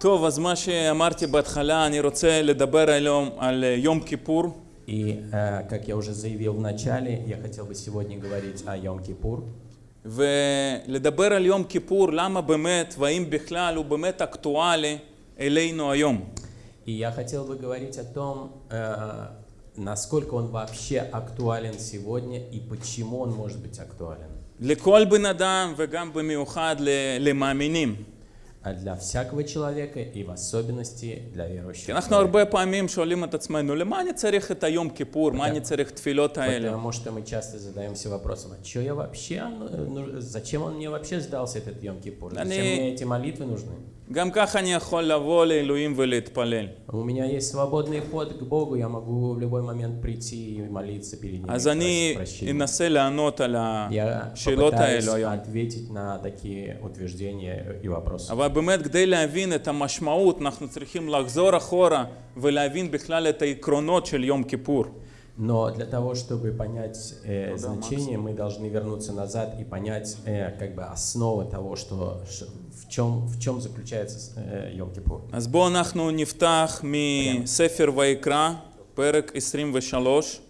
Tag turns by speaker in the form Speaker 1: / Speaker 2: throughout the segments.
Speaker 1: טוב, אז מה שאמרתי בהתחלה, אני רוצה לדבר היום על יום כיפור.
Speaker 2: И, э, как я уже заявил в начале, я хотел бы сегодня говорить о Йом-Кипур.
Speaker 1: ולדבר על יום כיפור, למה באמת, והאם בכלל הוא באמת אקטואלי אלינו היום.
Speaker 2: И я хотел бы говорить о том, э, насколько он вообще актуален сегодня и почему он может быть актуален.
Speaker 1: לכל בן אדם וגם במיוחד ל- למאמינים.
Speaker 2: А для всякого человека и в особенности для верующих.
Speaker 1: כי אנחנו הרבה פעמים שואלים את עצמנו, למה אני צריך את היום כיפור? מה אני צריך תפילות האלה?
Speaker 2: Потому что мы часто задаемся вопросом, а что я вообще, ну, зачем он мне вообще сдался этот Йом-Кипур? Зачем
Speaker 1: Они-
Speaker 2: мне эти молитвы нужны?
Speaker 1: גם ככה אני יכול לבוא לאלוהים ולהתפלל.
Speaker 2: У меня есть свободный вход к Богу, я могу в любой момент прийти и молиться перед Ним.
Speaker 1: אז
Speaker 2: и
Speaker 1: אני
Speaker 2: просить прощения.
Speaker 1: אנסה לענות על
Speaker 2: Я
Speaker 1: השאלות
Speaker 2: попытаюсь
Speaker 1: האלו היום.
Speaker 2: ответить на такие утверждения и вопросы.
Speaker 1: אבל באמת כדי להבין את המשמעות אנחנו צריכים לחזור אחורה ולהבין בכלל את העקרונות של יום כיפור.
Speaker 2: Но для того, чтобы понять э, значение, мы должны вернуться назад и понять э, как бы основы того, что ш- в чем в чем заключается э, Йом-Кипур.
Speaker 1: אז בואו אנחנו נפתח מספר ויקרא, פרק 23,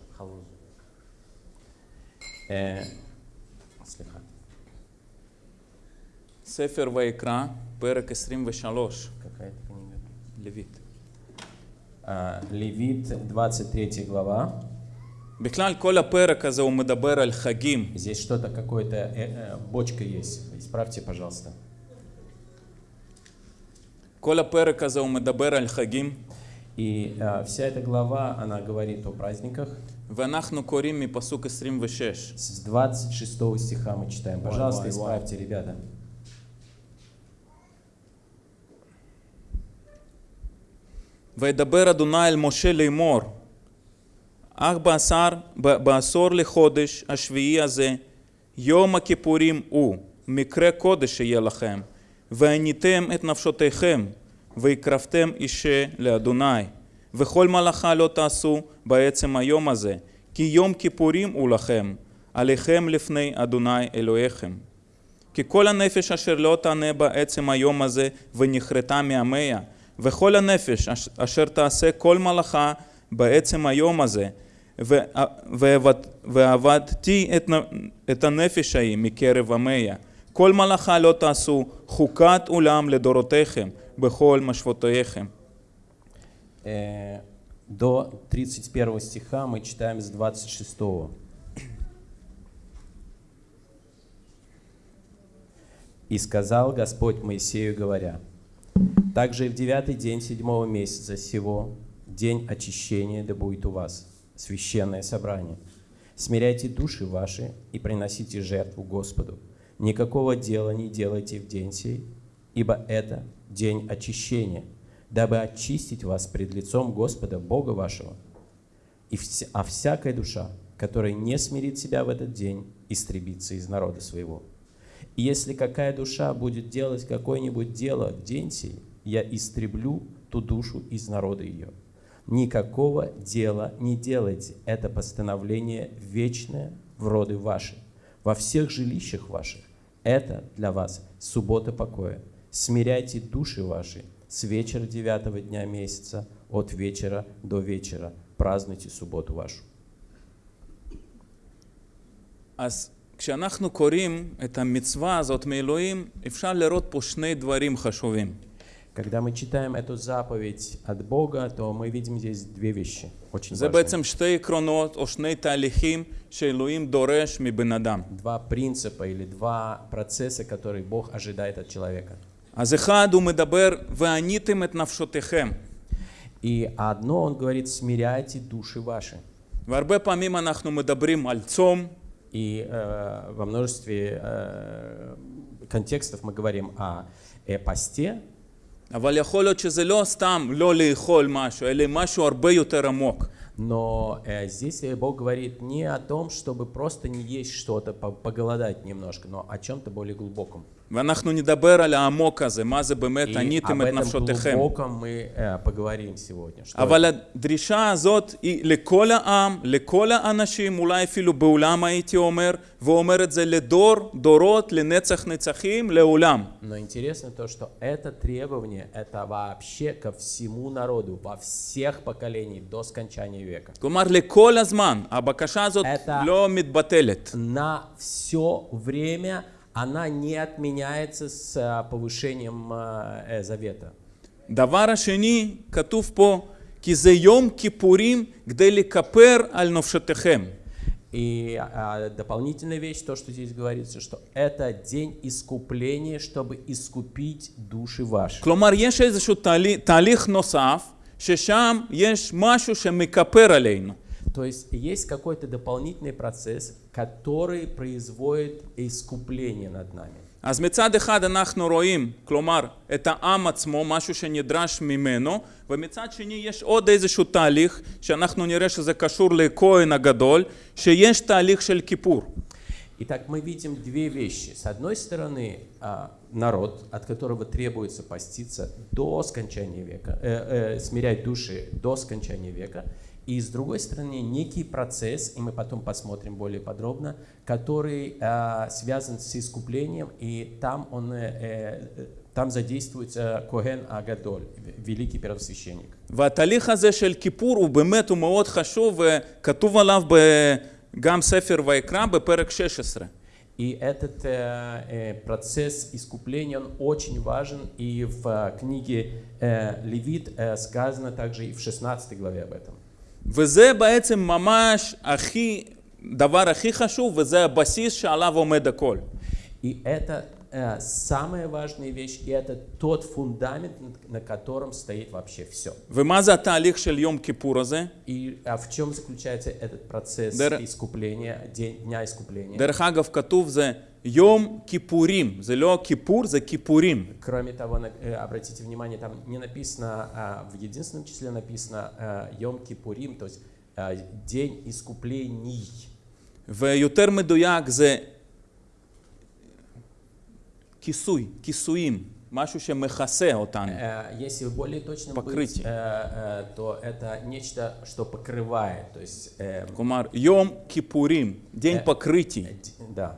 Speaker 2: Э, слегка.
Speaker 1: ספר ויקרא, פרק 23,
Speaker 2: Какая-то книга.
Speaker 1: לויט.
Speaker 2: А, Левит, 23 глава.
Speaker 1: בכלל כל הפרק הזה הוא מדבר על חגים.
Speaker 2: Здесь что-то, какое-то э, э, бочка есть. Исправьте, пожалуйста.
Speaker 1: כל הפרק הזה הוא מדבר על חגים,
Speaker 2: И э, вся эта глава, она говорит о праздниках.
Speaker 1: ואנחנו קוראים מפסוק 26.
Speaker 2: С 26 стиха мы читаем. Пожалуйста,
Speaker 1: вай, вай.
Speaker 2: исправьте, ребята.
Speaker 1: וידבר אדוני אל משה לאמור, אך בעשר, ב- בעשור לחודש השביעי הזה, יום הכיפורים הוא, מקרה קודש יהיה לכם, ועניתם את נפשותיכם, והקרבתם אישה לאדוני, וכל מלאכה לא תעשו בעצם היום הזה, כי יום כיפורים הוא לכם, עליכם לפני אדוני אלוהיכם. כי כל הנפש אשר לא תענה בעצם היום הזה ונכרתה מעמיה, וכל הנפש אש- אשר תעשה כל מלאכה בעצם היום הזה, ועבדתי את, נ- את הנפש ההיא מקרב עמיה. כל מלאכה לא תעשו חוקת עולם לדורותיכם בכל משפטותיכם.
Speaker 2: Э, До 31 стиха мы читаем с 26. «И сказал Господь Моисею, говоря, «Также и в девятый день седьмого месяца сего, день очищения, да будет у вас, священное собрание. Смиряйте души ваши и приносите жертву Господу. Никакого дела не делайте в день сей, ибо это день очищения, дабы очистить вас пред лицом Господа Бога вашего. И вся- а всякая душа, которая не смирит себя в этот день, истребится из народа своего. И если какая душа будет делать какое-нибудь дело в день сей, я истреблю ту душу из народа ее Никакого дела не делайте. Это постановление вечное в роды ваши, во всех жилищах ваших. Это для вас суббота покоя. Смиряйте души ваши с вечера девятого дня месяца, от вечера до вечера. Празднуйте субботу вашу.
Speaker 1: אז כשאנחנו קוראים את המצווה הזאת מאלוהים, אפשר לראות פה שני דברים חשובים.
Speaker 2: Когда мы читаем эту заповедь от Бога, то мы видим здесь две вещи очень
Speaker 1: זה
Speaker 2: важные.
Speaker 1: בעצם שתי עקרונות או שני תהליכים שאלוהים דורש מבן אדם.
Speaker 2: Два принципа или два процесса, которые Бог ожидает от человека.
Speaker 1: אז אחד הוא מדבר, ועניתם את נפשותיכם.
Speaker 2: И одно он говорит, смиряйте души ваши.
Speaker 1: והרבה פעמים אנחנו מדברים על צום,
Speaker 2: И э, во множестве э, контекстов мы говорим о э, посте,
Speaker 1: אבל יכול להיות שזה לא סתם לא לאכול משהו, אלא משהו הרבה יותר עמוק.
Speaker 2: но э, здесь э, Бог говорит не о том, чтобы просто не есть что-то, по- поголодать немножко, но о чем-то более глубоком.
Speaker 1: ואנחנו נדבר על העמוק הזה, מה זה באמת
Speaker 2: И
Speaker 1: עניתם
Speaker 2: об
Speaker 1: את
Speaker 2: этом
Speaker 1: נפשותיכם.
Speaker 2: глубоком мы э, поговорим сегодня. Что
Speaker 1: אבל הדרישה הזאת היא לכל העם, לכל האנשים, אולי אפילו בעולם הייתי אומר, ואומר את זה לדור, דורות, לנצח נצחים, לעולם.
Speaker 2: Но интересно то, что это требование, это вообще ко всему народу, во всех поколениях до скончания века.
Speaker 1: כלומר, לכל הזמן, הבקשה הזאת
Speaker 2: Это-
Speaker 1: לא מתבטלת.
Speaker 2: На все время она не отменяется с э, повышением э, э, завета.
Speaker 1: דבר השני, כתוב פה, כי זה יום כיפורים כדי לכפר על נפשותיכם.
Speaker 2: И а, дополнительная вещь, то, что здесь говорится, что это день искупления, чтобы искупить души ваши.
Speaker 1: כלומר, יש איזשהו תהליך, תהליך נוסף, ששם יש משהו שמכפר עלינו.
Speaker 2: То есть есть какой-то дополнительный процесс, который производит искупление над нами.
Speaker 1: אז מצד אחד אנחנו רואים, כלומר, את העם עצמו, משהו שנדרש ממנו, ומצד שני יש עוד איזשהו תהליך, שאנחנו נראה שזה קשור לכהן הגדול, שיש תהליך של כיפור.
Speaker 2: Итак, мы видим две вещи. С одной стороны, а, народ, от которого требуется поститься до скончания века, э, э, смирять души до скончания века, и с другой стороны, некий процесс, и мы потом посмотрим более подробно, который а, связан с искуплением, и там он э, э, там задействуется Коген Агадоль, великий первосвященник.
Speaker 1: והתהליך הזה של כיפור הוא באמת, הוא מאוד חשוב, וכתוב עליו ב- גם ספר ויקרא בפרק 16.
Speaker 2: И этот э, э, процесс искупления, он очень важен, и в э, книге э, Левит э, сказано также и в 16 главе об этом.
Speaker 1: וזה בעצם ממש הכי, דבר הכי חשוב, וזה הבסיס שעליו עומד הכל.
Speaker 2: И это э, самая важная вещь, и это тот фундамент, на- на котором стоит вообще все.
Speaker 1: ומה זה התהליך של יום כיפור הזה?
Speaker 2: И а в чем заключается этот процесс
Speaker 1: Дер-
Speaker 2: искупления, день, дня искупления?
Speaker 1: דרך אגב, כתוב זה יום כיפורים, זה לא כיפור, זה כיפורים.
Speaker 2: Кроме того, на- э, обратите внимание, там не написано, а в единственном числе написано э, Йом Кипурим, то есть э, день искуплений.
Speaker 1: ויותר מדויק זה כיסוי, כיסויים, משהו שמכסה אותנו.
Speaker 2: Э, Если более точно быть,
Speaker 1: Покрытие.
Speaker 2: э, э, то это нечто, что покрывает, то есть, э,
Speaker 1: כלומר, יום כיפורים, דין
Speaker 2: אה.
Speaker 1: פקריטי.
Speaker 2: д- да,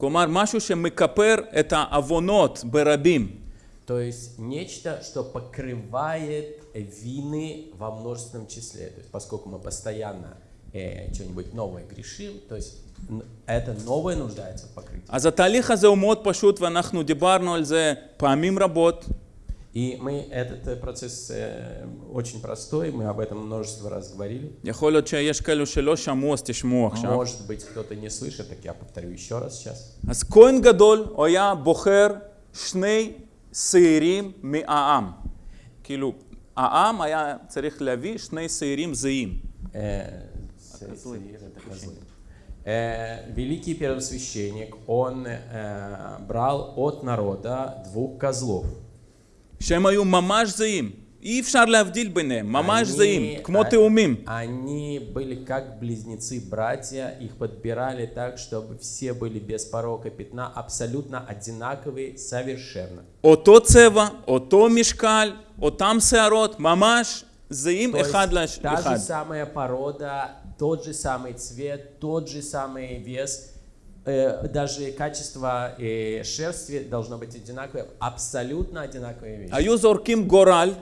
Speaker 1: כלומר, משהו שמכפר את העוונות ברבים.
Speaker 2: то есть нечто, что покрывает вины во множественном числе, то есть поскольку мы постоянно э, что-нибудь новое грешим, то есть н- это новое нуждается в покрытии.
Speaker 1: אז התהליך הזה הוא מאוד פשוט ואנחנו דיברנו על זה פעמים רבות.
Speaker 2: И мы, этот э, процесс э, очень простой, мы об этом множество раз говорили.
Speaker 1: יכול להיות שיש כאלו שלא שמעו אז תשמעו עכשיו.
Speaker 2: Может быть, кто-то не слышит, так я повторю еще раз сейчас.
Speaker 1: אז כהן גדול הוא היה בוחר שני שעירים מהעם. כאילו, העם היה צריך להביא שני שעירים זהים.
Speaker 2: Э, Сеир это козлы. Э, Великий первосвященник, он э, брал от народа двух козлов.
Speaker 1: שהם היו ממש זהים. אי אפשר להבדיל ביניהם, ממש
Speaker 2: Они,
Speaker 1: זהים, כמו
Speaker 2: а,
Speaker 1: תאומים.
Speaker 2: Они были как близнецы-братья, их подбирали так, чтобы все были без порока пятна, абсолютно одинаковые, совершенно.
Speaker 1: אותו צבע, אותו משקל, אותם שערות, ממש זהים
Speaker 2: То есть
Speaker 1: אחד לש-
Speaker 2: та же
Speaker 1: לאחד.
Speaker 2: самая порода, тот же самый цвет, тот же самый вес, э, даже качество э, шерсти должно быть одинаковое, абсолютно одинаковые вещи.
Speaker 1: היו זורקים גורל,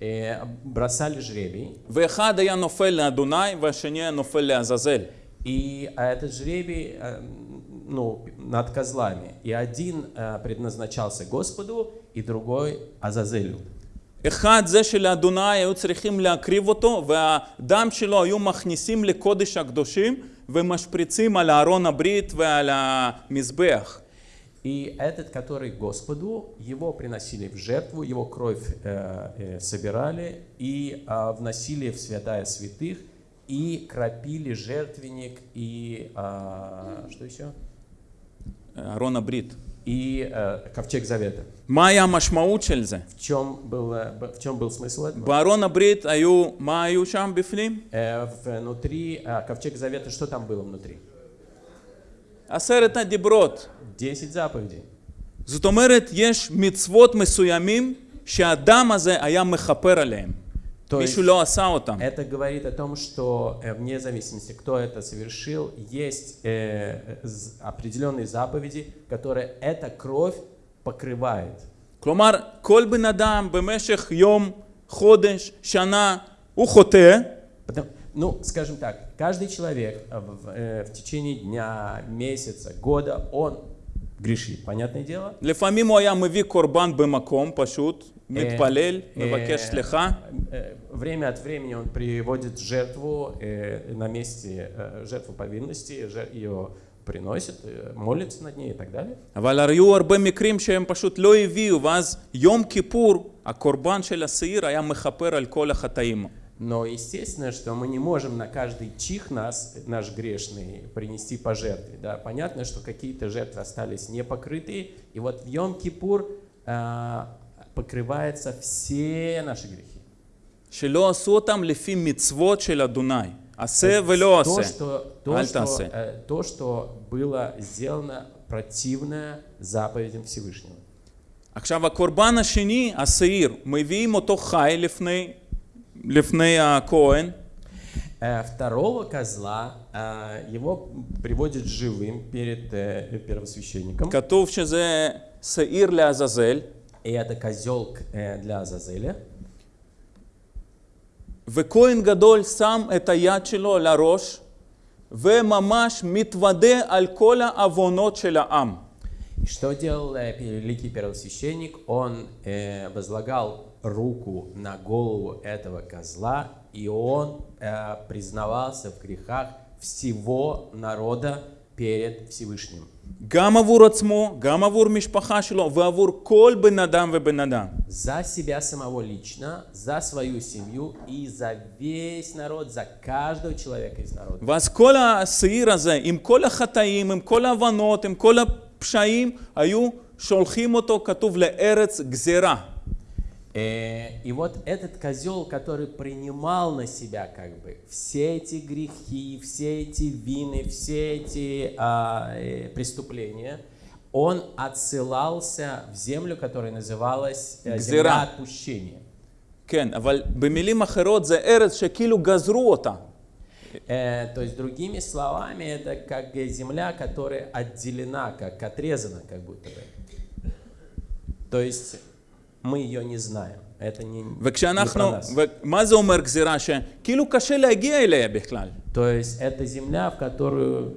Speaker 2: Э, бросали жребий,
Speaker 1: ואחד היה נופל לאדוני והשני היה נופל לעזאזל.
Speaker 2: и а, этот жребий э, ну, над козлами. И один э, предназначался Господу, и другой Азазелю.
Speaker 1: אחד זה שלאדוני היו צריכים להקריב אותו והדם שלו היו מכניסים לקודש הקדושים вымашприцим аля арона бритвы аля мизбех.
Speaker 2: И этот, который Господу, его приносили в жертву, его кровь э, э собирали и э, вносили в святая святых, и кропили жертвенник, и э, что еще?
Speaker 1: Арона Брит.
Speaker 2: И э, ковчег завета.
Speaker 1: מה היה המשמעות של זה?
Speaker 2: В чем был, э, б- в чем был смысл этого?
Speaker 1: בארון הברית היו, מה היו שם בפנים?
Speaker 2: Э, внутри э, ковчег завета, что там было внутри?
Speaker 1: עשרת הדיברות.
Speaker 2: Десять заповедей.
Speaker 1: זאת אומרת, יש מצוות מסוימים שהאדם הזה היה מכפר עליהם.
Speaker 2: То
Speaker 1: מישהו
Speaker 2: есть
Speaker 1: לא עשה אותם.
Speaker 2: это говорит о том, что э, вне зависимости, кто это совершил, есть э, з- определенные заповеди, которые эта кровь покрывает.
Speaker 1: כלומר, כל בן אדם במשך יום, חודש, שנה, הוא חוטא.
Speaker 2: Ну, скажем так, каждый человек э, в, э, в течение дня, месяца, года, он грешит, понятное дело.
Speaker 1: לפעמים הוא היה מביא קורבן במקום פשוט, מתפלל, מבקש סליחה.
Speaker 2: Время от времени он приводит жертву э, на месте, жертву повинности, ее приносит, э, молится над ней и так далее.
Speaker 1: אבל היו הרבה מקרים שהם пошут לא הביאו, ואז יום כיפור, הקורבן של השעיר היה מכפר על כל החטאים.
Speaker 2: Но естественно, что мы не можем на каждый чих нас, наш грешный, принести пожертвы. Да? Понятно, что какие-то жертвы остались непокрытые, и вот в Йом-Кипур а, покрываются все наши грехи.
Speaker 1: שלא עשו אותם לפי מצוות של אדוני. עשה ולא
Speaker 2: То,
Speaker 1: עשה.
Speaker 2: что, то,
Speaker 1: Аль
Speaker 2: что,
Speaker 1: тасе.
Speaker 2: э, то, что было сделано противное заповедям Всевышнего.
Speaker 1: עכשיו הקורבן השני, השעיר, מביאים אותו חי לפני, לפני הכהן,
Speaker 2: Э, Второго козла а, его приводят живым перед э, первосвященником.
Speaker 1: כתוב שזה שעיר לעזאזל,
Speaker 2: И это козел к- э, для Азазеля.
Speaker 1: וכהן גדול שם את היד שלו על הראש, וממש מתוודה על כל העוונות של העם.
Speaker 2: И что делал э, великий первосвященник? Он э, возлагал руку на голову этого козла, и он э, признавался в грехах всего народа перед Всевышним.
Speaker 1: גם עבור עצמו, גם עבור משפחה שלו, ועבור כל בן אדם ובן אדם.
Speaker 2: За себя самого лично, за свою семью и за весь народ, за каждого человека из народа.
Speaker 1: ואז כל השעיר הזה, עם כל החטאים, עם כל ההבנות, עם כל הפשעים, היו שולחים אותו, כתוב, לארץ גזירה.
Speaker 2: Э, И вот этот козел, который принимал на себя как бы все эти грехи, все эти вины, все эти а, э, преступления, он отсылался в землю, которая называлась э,
Speaker 1: Гзира.
Speaker 2: земля отпущения.
Speaker 1: כן, אבל במילים אחרות זה ארץ שכאילו גזרו אותה.
Speaker 2: Э, то есть, другими словами, это как э, земля, которая отделена, как отрезана, как будто бы. То есть, мы ее не знаем. Это не, не про
Speaker 1: וכשאנחנו,
Speaker 2: нас.
Speaker 1: ומה זה אומר גזירה? שכאילו קשה להגיע אליה בכלל.
Speaker 2: То есть это земля, в которую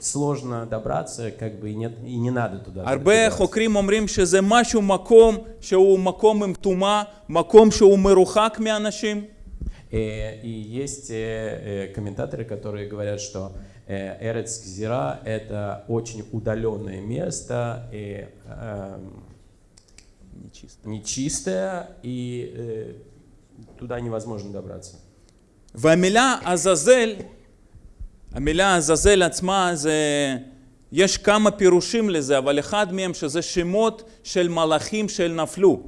Speaker 2: сложно добраться, как бы и, нет, и не надо туда.
Speaker 1: הרבה
Speaker 2: добираться.
Speaker 1: חוקרים אומרים שזה משהו, מקום שהוא מקום עם טומאה, מקום שהוא מרוחק מאנשים.
Speaker 2: Э, И есть э, э, комментаторы, которые говорят, что э, Эрец Гзира — это очень удаленное место, и, эм, нечистое, и э, туда невозможно добраться.
Speaker 1: והמילה עזאזל, המילה עזאזל עצמה זה, יש כמה פירושים לזה, אבל אחד מהם שזה שמות של מלאכים של נפלו.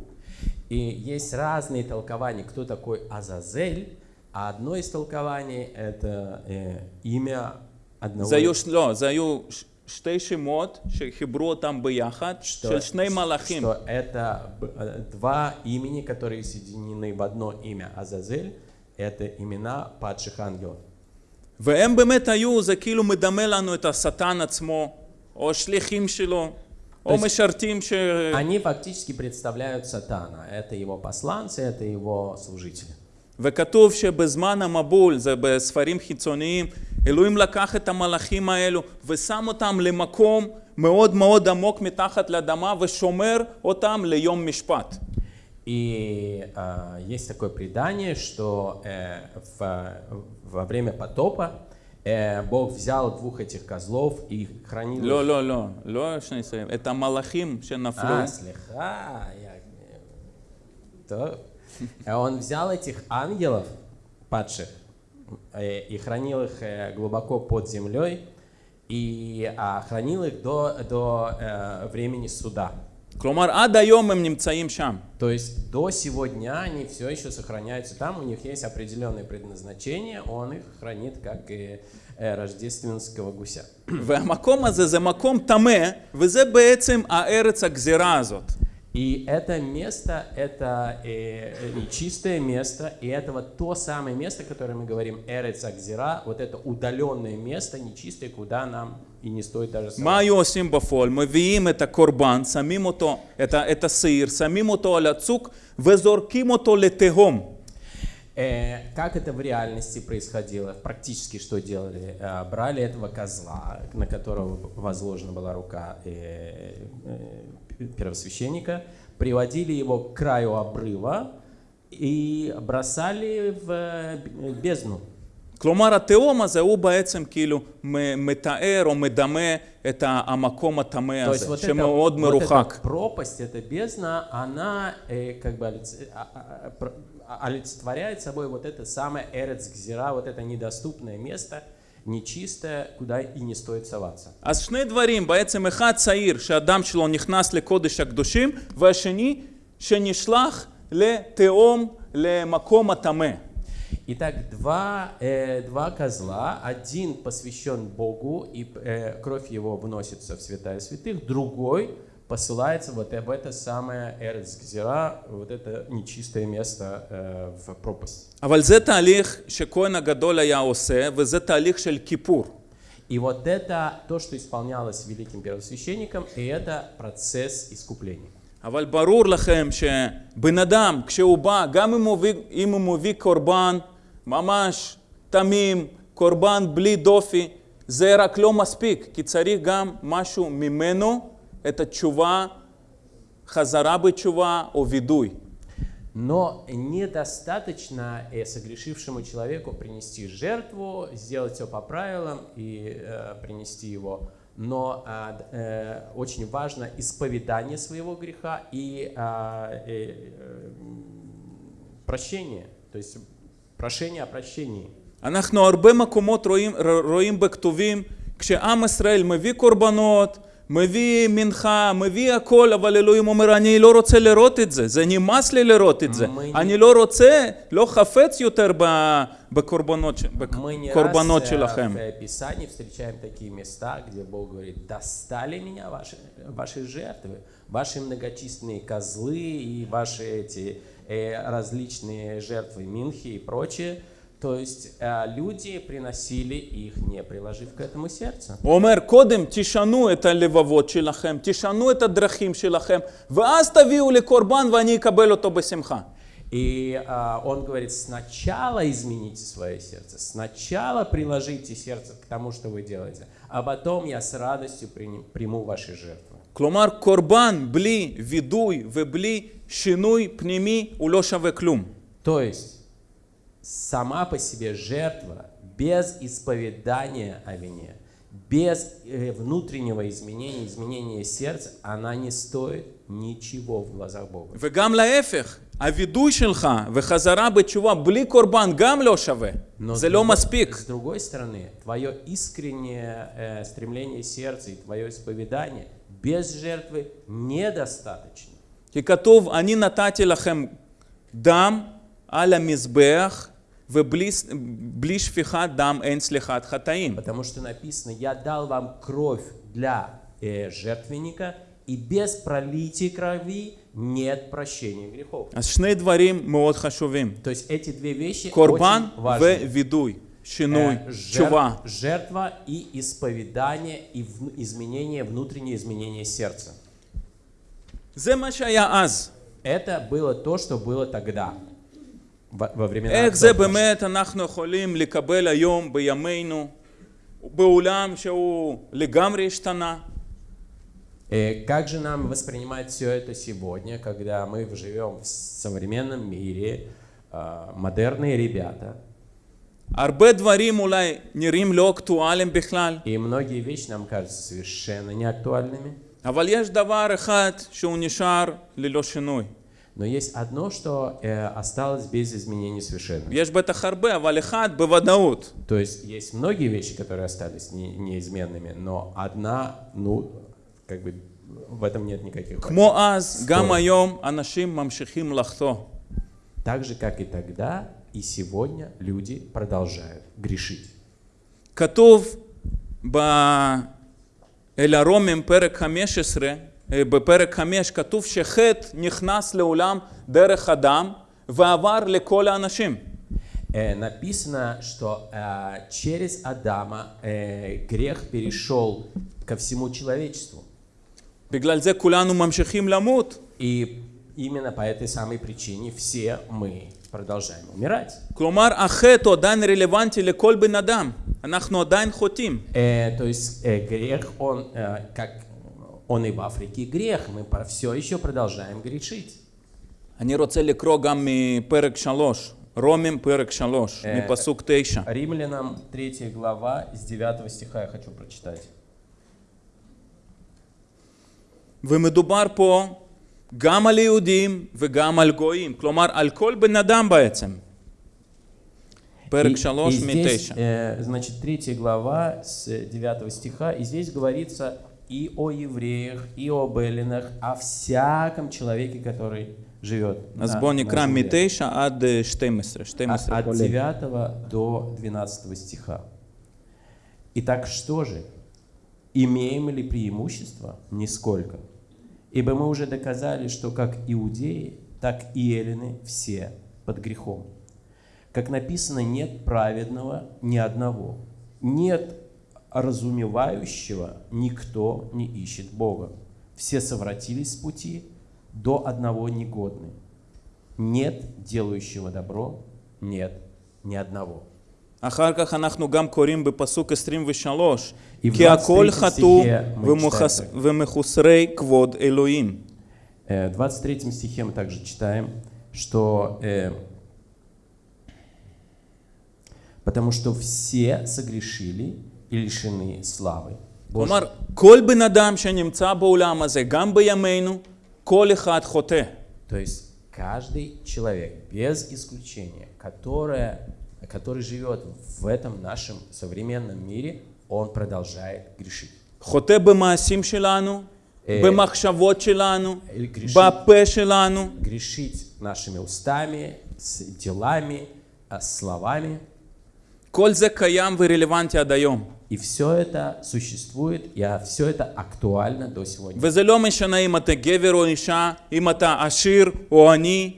Speaker 2: И есть разные толкования, кто такой Азазель, а одно из толкований — это э, имя одного...
Speaker 1: זה היו, לא, זה היו ש- שתי שמות שחיברו אותם ביחד, של שני מלאכים.
Speaker 2: что это б- э, два имени, которые соединены в одно имя Азазель, это имена падших ангелов.
Speaker 1: והם באמת היו, זה כאילו מדמה לנו את השטן עצמו, או שליחים שלו, או
Speaker 2: есть-
Speaker 1: משרתים ש...
Speaker 2: Они фактически представляют сатана. Это его посланцы, это его служители.
Speaker 1: וכתוב שבזמן המבול, זה בספרים חיצוניים, אלוהים לקח את המלאכים האלו ושם אותם למקום מאוד מאוד עמוק מתחת לאדמה ושומר אותם ליום משפט.
Speaker 2: И а, есть такое предание, что э, в- во время потопа э, Бог взял двух этих козлов и хранил их
Speaker 1: לא, לא, לא, לא שני שרים, את המלאכים שנפלו,
Speaker 2: А, слегка, я... То. А Он взял этих ангелов падших э, и хранил их э, глубоко под землей и а, хранил их до, до э, времени суда.
Speaker 1: כלומר, עד היום הם נמצאים שם.
Speaker 2: То есть до сего дня они все еще сохраняются там, у них есть определенное предназначение, он их хранит как и э, рождественского гуся.
Speaker 1: והמקום הזה זה מקום טמא, וזה בעצם הארץ הגזירה הזאת.
Speaker 2: И это место, это э, э нечистое место, и это вот то самое место, о котором мы говорим, Эрец Акзира, вот это удаленное место, нечистое, куда нам и не стоит даже соваться.
Speaker 1: Мы видим это корбан, самим то это, это сыр, самим то аляцук, везорким то летегом.
Speaker 2: Э, как это в реальности происходило? Практически что делали? Э, брали этого козла, на которого возложена была рука э, э, первосвященника, приводили его к краю обрыва и бросали в э, бездну.
Speaker 1: כלומר, התהום הזה הוא בעצם כאילו מ- מתאר או מדמה את ה- המקום הטמא
Speaker 2: То есть
Speaker 1: הזה,
Speaker 2: вот, это,
Speaker 1: שמאוד
Speaker 2: вот
Speaker 1: מרוחק.
Speaker 2: эта пропасть, эта бездна, она э, как бы олиц- а- а- а- про- а- олицетворяет собой вот это самое Эрец Гзира, вот это недоступное место, нечистое, куда и не стоит соваться.
Speaker 1: אז שני דברים, בעצם אחד צעיר שהדם שלו נכנס לקודש הקדושים, והשני שנשלח לתהום, למקום הטמא.
Speaker 2: Итак, два, э, два козла, один посвящен Богу, и э, кровь его вносится в святая святых, другой посылается вот в это самое Эрец Гзира, вот это нечистое место э, в пропасть.
Speaker 1: אבל זה תהליך שכהן הגדול היה עושה, וזה תהליך של כיפור.
Speaker 2: И вот это то, что исполнялось великим первосвященником, и это процесс искупления.
Speaker 1: אבל ברור לכם שבן אדם, כשהוא בא, גם אם הוא מביא, אם הוא מביא קורבן ממש תמים, קורבן בלי דופי, זה רק לא מספיק, כי צריך גם משהו ממנו, את התשובה, חזרה בתשובה או וידוי.
Speaker 2: Но недостаточно э, согрешившему человеку принести жертву, сделать все по правилам и э, принести его. Но а, д- э, очень важно исповедание своего греха и а, э, э, м, прощение, то есть прошение о прощении.
Speaker 1: אנחנו הרבה מקומות רואים, רואים בכתובים, כשעם ישראל מביא קורבנות, מביא מנחה, מביא הכל, אבל אלוהים אומר, אני לא רוצה לראות את זה, זה נמאס לי לראות את זה.
Speaker 2: מי-
Speaker 1: אני לא רוצה, לא חפץ יותר ב- בקורבנות, ש-
Speaker 2: Мы не
Speaker 1: בקורבנות
Speaker 2: раз э,
Speaker 1: שלכם.
Speaker 2: в э, Писании встречаем такие места, где Бог говорит, достали меня ваши, ваши жертвы, ваши многочисленные козлы и ваши эти э, различные жертвы Минхи и прочее. То есть э, люди приносили их, не приложив к этому сердце.
Speaker 1: הוא אומר, קודם תשנו את הלבבות שלכם, תשנו את הדרכים שלכם, ואז תביאו לי קורבן ואני אקבל אותו בשמחה.
Speaker 2: И а, он говорит, сначала измените свое сердце, сначала приложите сердце к тому, что вы делаете, а потом я с радостью приним- приму ваши жертвы.
Speaker 1: כלומר, קורבן בלי וידוי ובלי שינוי פנימי הוא לא שווה כלום.
Speaker 2: То есть сама по себе жертва без исповедания о вине, без э, внутреннего изменения, изменения сердца, она не стоит ничего в глазах Бога.
Speaker 1: וגם להפך, הווידוי שלך וחזרה בתשובה בלי קורבן גם לא שווה.
Speaker 2: Но
Speaker 1: זה
Speaker 2: с
Speaker 1: לא
Speaker 2: другой-
Speaker 1: מספיק.
Speaker 2: С другой стороны, твое искреннее э, стремление сердца и твое исповедание без жертвы недостаточно.
Speaker 1: כי כתוב, אני נתתי לכם דם על המזבח, ובלי בלי שפיכת דם אין סליחת חטאים.
Speaker 2: Потому что написано, я дал вам кровь для э, жертвенника, и без пролития крови нет прощения грехов.
Speaker 1: אז שני דברים מאוד חשובים,
Speaker 2: То есть эти две вещи
Speaker 1: קורבן
Speaker 2: очень важны.
Speaker 1: ווידוי, שינוי,
Speaker 2: Э, жер-
Speaker 1: תשובה.
Speaker 2: жертва и исповедание, и вну- изменение, внутреннее изменение сердца.
Speaker 1: זה מה שהיה אז.
Speaker 2: Это было то, что было тогда, во, во времена
Speaker 1: איך זה
Speaker 2: отцов наших.
Speaker 1: באמת אנחנו יכולים לקבל היום בימינו בעולם שהוא לגמרי השתנה?
Speaker 2: Э, Как же нам воспринимать все это сегодня, когда мы живем в современном мире, а, модерные ребята,
Speaker 1: הרבה דברים אולי נראים לא אקטואליים בכלל,
Speaker 2: и многие вещи нам кажутся совершенно неактуальными,
Speaker 1: אבל יש דבר אחד שהוא נשאר ללא שינוי.
Speaker 2: но есть одно, что э, осталось без изменений совершенно.
Speaker 1: יש בטח הרבה, אבל אחד בוודאות.
Speaker 2: То есть есть многие вещи, которые остались не- неизменными, но одна, ну, как бы в этом нет никаких
Speaker 1: כמו
Speaker 2: вопросов.
Speaker 1: אז, גם היום אנשים ממשיכים לחטוא.
Speaker 2: Так же, как и тогда, и сегодня люди продолжают грешить.
Speaker 1: כתוב ב- אל הרומים פרק 15, אה, בפרק 5 כתוב שחטא נכנס לעולם דרך אדם ועבר לכל האנשים.
Speaker 2: Э, написано, что э, через Адама э, грех перешел ко всему человечеству.
Speaker 1: בגלל זה כולנו ממשיכים למות.
Speaker 2: И именно по этой самой причине все мы продолжаем умирать.
Speaker 1: כלומר, החטא הוא עדיין רלוונטי לכל בן אדם. אנחנו עדיין חוטאים.
Speaker 2: Э, то есть э, грех, он э, как он и в Африке грех, мы все еще продолжаем грешить.
Speaker 1: אני רוצה לקרוא גם מפרק 3, רומים פרק 3,
Speaker 2: אה,
Speaker 1: מפסוק 9.
Speaker 2: Римлянам 3 глава из 9 стиха я хочу прочитать.
Speaker 1: ומדובר פה גם על יהודים וגם על גויים, כלומר על כל בן אדם בעצם. פרק
Speaker 2: И-
Speaker 1: 3
Speaker 2: и здесь,
Speaker 1: מ-9.
Speaker 2: э, значит, 3 глава с 9 стиха, и здесь говорится и о евреях, и об эллинах, о всяком человеке, который живет. на
Speaker 1: бон
Speaker 2: екран
Speaker 1: митейша ад 12. 12
Speaker 2: от,
Speaker 1: э,
Speaker 2: а,
Speaker 1: от
Speaker 2: 9 до 12 стиха. Итак, что же? Имеем ли преимущество? Нисколько. Ибо мы уже доказали, что как иудеи, так и эллины все под грехом. Как написано, нет праведного ни одного. Нет разумевающего, никто не ищет Бога. Все совратились с пути, до одного негодны. Нет делающего добро, нет ни одного.
Speaker 1: אחר כך אנחנו גם קוראים בפסוק 23,
Speaker 2: И в
Speaker 1: כי הכל
Speaker 2: 23
Speaker 1: חטאו
Speaker 2: стихе мы
Speaker 1: ומוחס-
Speaker 2: читаем так.
Speaker 1: ומחוסרי כבוד אלוהים.
Speaker 2: Э, В 23 стихе мы также читаем, что э, потому что все согрешили и лишены славы. Божьей».
Speaker 1: כלומר, כל בן אדם שנמצא בעולם הזה, גם בימינו, כל אחד חוטא.
Speaker 2: То есть каждый человек, без исключения, которая, который живет в этом нашем современном мире, он продолжает грешить.
Speaker 1: חוטא במעשים שלנו,
Speaker 2: אה,
Speaker 1: במחשבות שלנו,
Speaker 2: גרישית.
Speaker 1: בפה שלנו,
Speaker 2: Грешить нашими устами, с делами, а, словами.
Speaker 1: כל זה קיים ורלוונטי עד היום.
Speaker 2: И все это существует, и все это актуально до сегодня.
Speaker 1: וזה לא משנה אם אתה גבר או אישה, אם אתה עשיר או עני,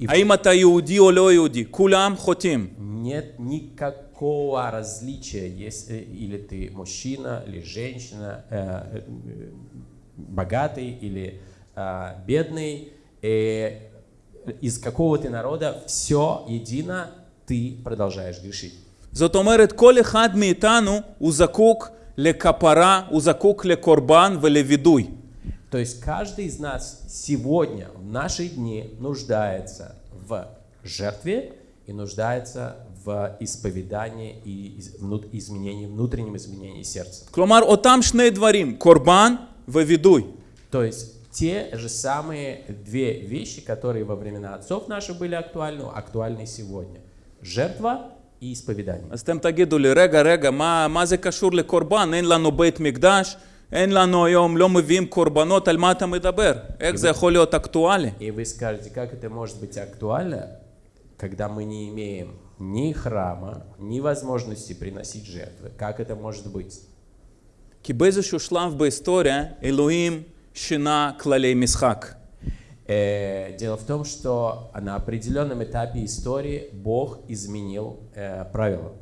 Speaker 2: И
Speaker 1: האם אתה יהודי או לא יהודי, כולם חוטאים.
Speaker 2: нет никакого различия, если или ты мужчина, или женщина, э, э, богатый или э, бедный, э, из какого ты народа, все едино, ты продолжаешь грешить.
Speaker 1: זאת אומרת, כל אחד מאיתנו הוא זקוק לכפרה, הוא זקוק לקורבן ולווידוי.
Speaker 2: То есть каждый из нас сегодня, в наши дни, нуждается в жертве и нуждается в исповедании и из- внут- изменении, внутреннем изменении сердца.
Speaker 1: כלומר, אותם שני דברים, קורבן ווידוי.
Speaker 2: То есть те же самые две вещи, которые во времена отцов наших были актуальны, актуальны сегодня. Жертва и исповедание.
Speaker 1: אז אתם תגידו לי, רגע, רגע, מה, מה זה קשור לקורבן? אין לנו בית מקדש, אין לנו היום, לא מביאים קורבנות, על מה אתה מדבר? איך זה יכול להיות אקטואלי?
Speaker 2: И вы скажете, как это может быть актуально, когда мы не имеем ни храма, ни возможности приносить жертвы? Как это может быть?
Speaker 1: כי באיזשהו שלב בהיסטוריה, אלוהים שינה כללי משחק.
Speaker 2: Э, Дело в том, что на определенном этапе истории Бог изменил э, правила.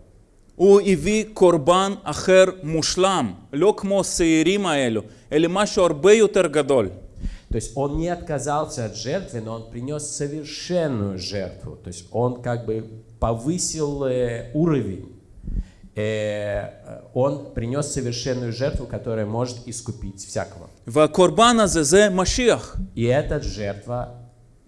Speaker 1: הוא הביא קורבן אחר מושלם, לא כמו השעירים האלו, אלא משהו הרבה יותר גדול.
Speaker 2: То есть он не отказался от жертвы, но он принес совершенную жертву. То есть он как бы повысил э, уровень. Э, он принес совершенную жертву, которая может искупить всякого.
Speaker 1: והקורבן הזה זה משיח.
Speaker 2: И эта жертва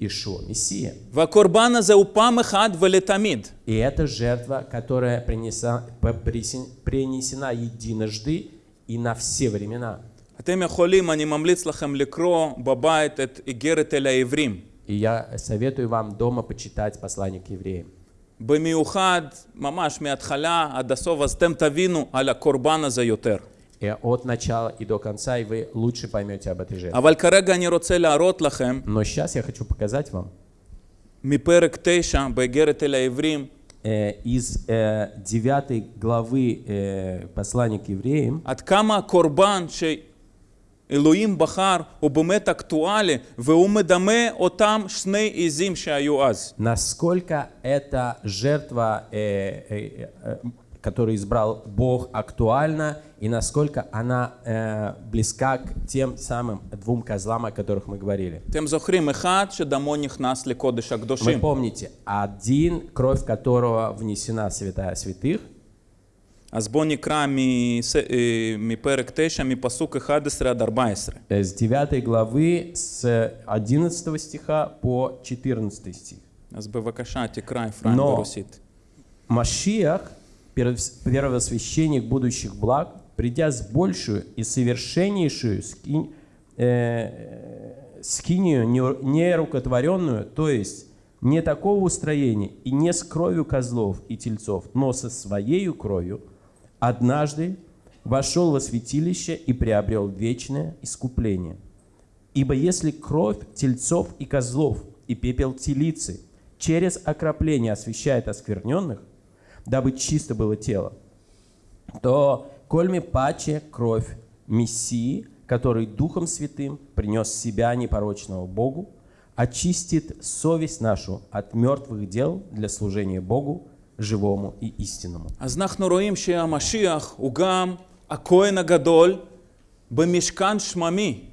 Speaker 2: Ишуа, Мессия.
Speaker 1: והקורבן הזה הוא פעם אחת ולתמיד.
Speaker 2: И это жертва, которая принеса- п- присен- принесена единожды и на все времена.
Speaker 1: אתם יכולים, אני ממליץ לכם לקרוא בבית את איגרת אל העברים.
Speaker 2: И я советую вам дома почитать послание к евреям.
Speaker 1: במיוחד, ממש מההתחלה עד הסוף, אז אתם תבינו על הקורבן הזה יותר.
Speaker 2: э, от начала и до конца, и вы лучше поймете об этой жертве.
Speaker 1: אבל כרגע אני רוצה להראות לכם
Speaker 2: Но сейчас я хочу показать вам
Speaker 1: מפרק 9 באיגרת אל העברים,
Speaker 2: э, из э, 9 главы э, послания к евреям,
Speaker 1: עד כמה הקורבן שאלוהים בחר הוא באמת אקטואלי, והוא מדמה אותם שני עזים שהיו אז.
Speaker 2: насколько эта жертва, э, э, э, которую избрал Бог, актуальна, и насколько она э, близка к тем самым двум козлам, о которых мы говорили.
Speaker 1: אתם זוכרים, אחד שדמו נכנס לקודש
Speaker 2: Вы
Speaker 1: הקדושים.
Speaker 2: помните, один, кровь которого внесена в святая святых,
Speaker 1: אז בואו נקרא מס- אה, מפרק 9, מפסוק 11 עד 14.
Speaker 2: э, с 9 главы, с 11 стиха по 14 стих.
Speaker 1: אז бывакаша, תקרא אפרים
Speaker 2: Но-
Speaker 1: ברוסית.
Speaker 2: Машиах, перв- первосвященник будущих благ, придя с большую и совершеннейшую скинь, э, скинию не- нерукотворенную, то есть не такого устроения и не с кровью козлов и тельцов, но со своею кровью, однажды вошел во святилище и приобрел вечное искупление. Ибо если кровь тельцов и козлов и пепел телицы через окропление освещает оскверненных, дабы чисто было тело, то кольми паче кровь Мессии, который Духом Святым принес себя непорочного Богу, очистит совесть нашу от мертвых дел для служения Богу, живому и истинному.
Speaker 1: אז אנחנו רואים שהמשיח הוא גם הכהן הגדול במשכן שממי.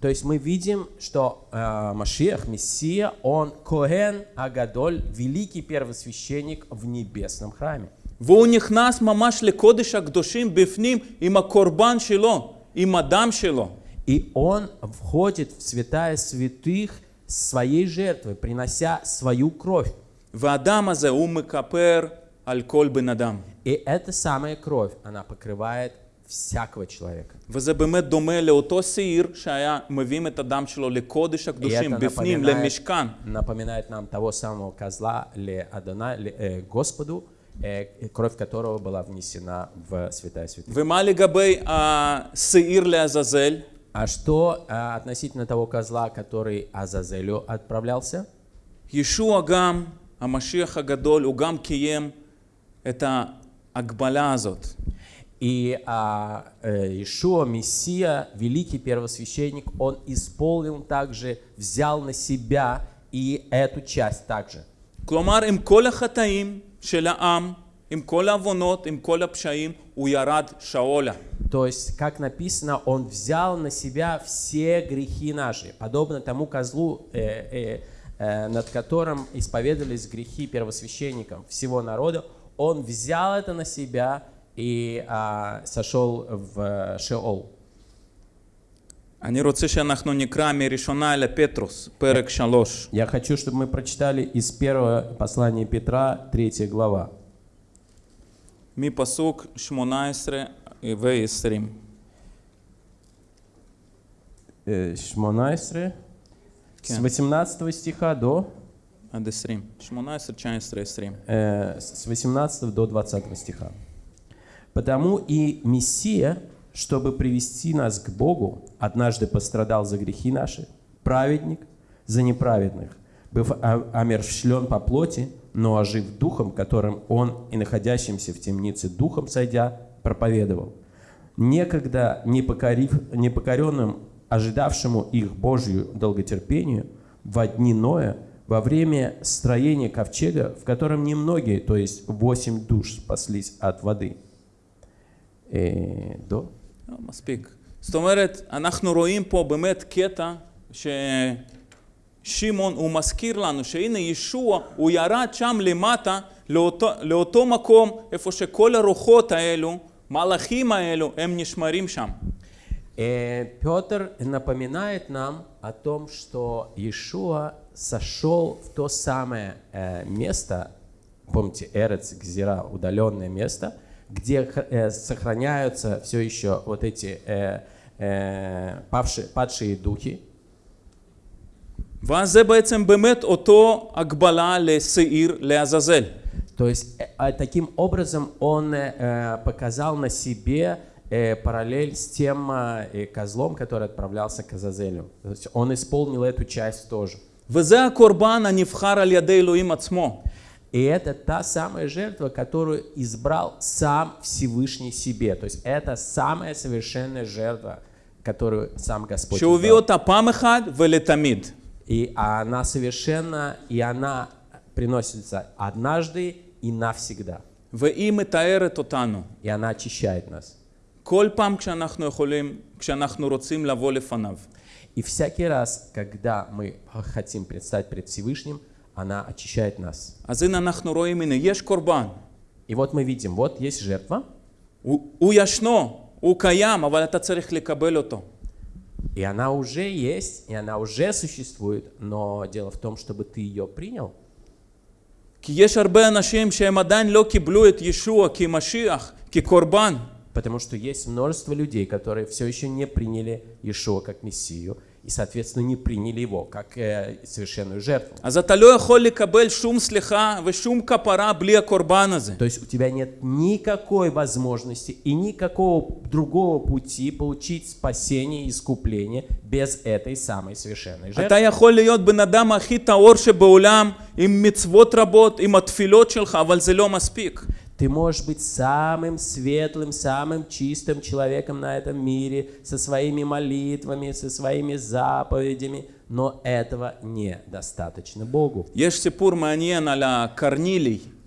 Speaker 2: То есть мы видим, что э, Машиах, Мессия, он Коэн Агадоль, великий первосвященник в небесном храме.
Speaker 1: והוא נכנס ממש לקודש הקדושים בפנים עם הקורבן שלו, עם הדם שלו.
Speaker 2: И он входит в святая святых своей жертвой, принося свою кровь.
Speaker 1: והדם הזה הוא מכפר על כל בן אדם.
Speaker 2: И эта самая кровь, она покрывает всякого человека.
Speaker 1: וזה באמת דומה לאותו שעיר שהיה מביאים את הדם שלו לקודש
Speaker 2: И
Speaker 1: הקדושים,
Speaker 2: это
Speaker 1: בפנים,
Speaker 2: напоминает,
Speaker 1: למשכן.
Speaker 2: напоминает нам того самого козла Ле Адона, Ле- э, Господу, э, кровь которого была внесена в святая святых.
Speaker 1: ומה לגבי השעיר לעזאזל?
Speaker 2: А что э, относительно того козла, который Азазелю отправлялся?
Speaker 1: ישוע גם, המשיח הגדול, הוא גם קיים את ההגבלה הזאת.
Speaker 2: И а, э, Ишуа, Мессия, великий первосвященник, он исполнил также, взял на себя и эту часть также.
Speaker 1: כלומר, עם כל החטאים של העם, עם כל העוונות, עם כל הפשעים, הוא ירד שאולה.
Speaker 2: То есть, как написано, он взял на себя все грехи наши, подобно тому козлу, э, э, э, над которым исповедовались грехи первосвященникам всего народа. Он взял это на себя и а, сошел в э, Шеол.
Speaker 1: אני רוצה שאנחנו נקרא מראשונה אל פטרוס, פרק שלוש.
Speaker 2: Я хочу, чтобы мы прочитали из первого послания Петра, 3 глава.
Speaker 1: מפסוק 18 ו-20.
Speaker 2: Э, 18, с
Speaker 1: כן.
Speaker 2: 18 стиха до,
Speaker 1: עד 20. 18, 19, 20.
Speaker 2: э, с 18 до 20 стиха. «Потому и Мессия, чтобы привести нас к Богу, однажды пострадал за грехи наши, праведник за неправедных, быв омерщвлен по плоти, но ожив духом, которым он и находящимся в темнице духом сойдя, проповедовал. Некогда непокорив, непокоренным, ожидавшему их Божью долготерпению, во дни Ноя, во время строения ковчега, в котором немногие, то есть восемь душ, спаслись от воды. Э, до?
Speaker 1: לא, מספיק. זאת אומרת, אנחנו רואים פה באמת קטע ששמעון הוא מזכיר לנו שהנה ישוע הוא ירד שם למטה לאותו, לאותו מקום איפה שכל הרוחות האלו, מלאכים האלו, הם נשמרים שם.
Speaker 2: Э, Петр напоминает нам о том, что Иешуа сошел в то самое э, место, помните, Эрец Гзира, удаленное место, где х- э, сохраняются все еще вот эти э, э, павшие, падшие духи.
Speaker 1: ואז זה בעצם באמת אותו הגבלה לשעיר לעזאזל.
Speaker 2: То есть э, а таким образом он э, э, показал на себе э, параллель с тем а, э, козлом, который отправлялся к Азазелю. То есть он исполнил эту часть тоже.
Speaker 1: וזה הקורבן הנבחר על ידי אלוהים עצמו.
Speaker 2: И это та самая жертва, которую избрал сам Всевышний себе. То есть это самая совершенная жертва, которую сам Господь
Speaker 1: שהוא הביא
Speaker 2: избрал.
Speaker 1: אותה פעם אחת ולתמיד.
Speaker 2: И она совершенна, и она приносится однажды и навсегда.
Speaker 1: והיא מתארת אותנו.
Speaker 2: И она очищает нас.
Speaker 1: כל פעם כשאנחנו יכולים, כשאנחנו רוצים לבוא לפניו.
Speaker 2: И всякий раз, когда мы хотим предстать пред Всевышним, она очищает нас. И вот мы видим, вот есть жертва. И она уже есть, и она уже существует, но дело в том, чтобы ты ее принял. Потому что есть множество людей, которые все еще не приняли Иешуа как Мессию, и, соответственно, не приняли его как э, совершенную жертву. То есть у тебя нет никакой возможности и никакого другого пути получить спасение и искупление без этой самой совершенной жертвы. Ты можешь быть самым светлым, самым чистым человеком на этом мире, со своими молитвами, со своими заповедями, но этого недостаточно Богу.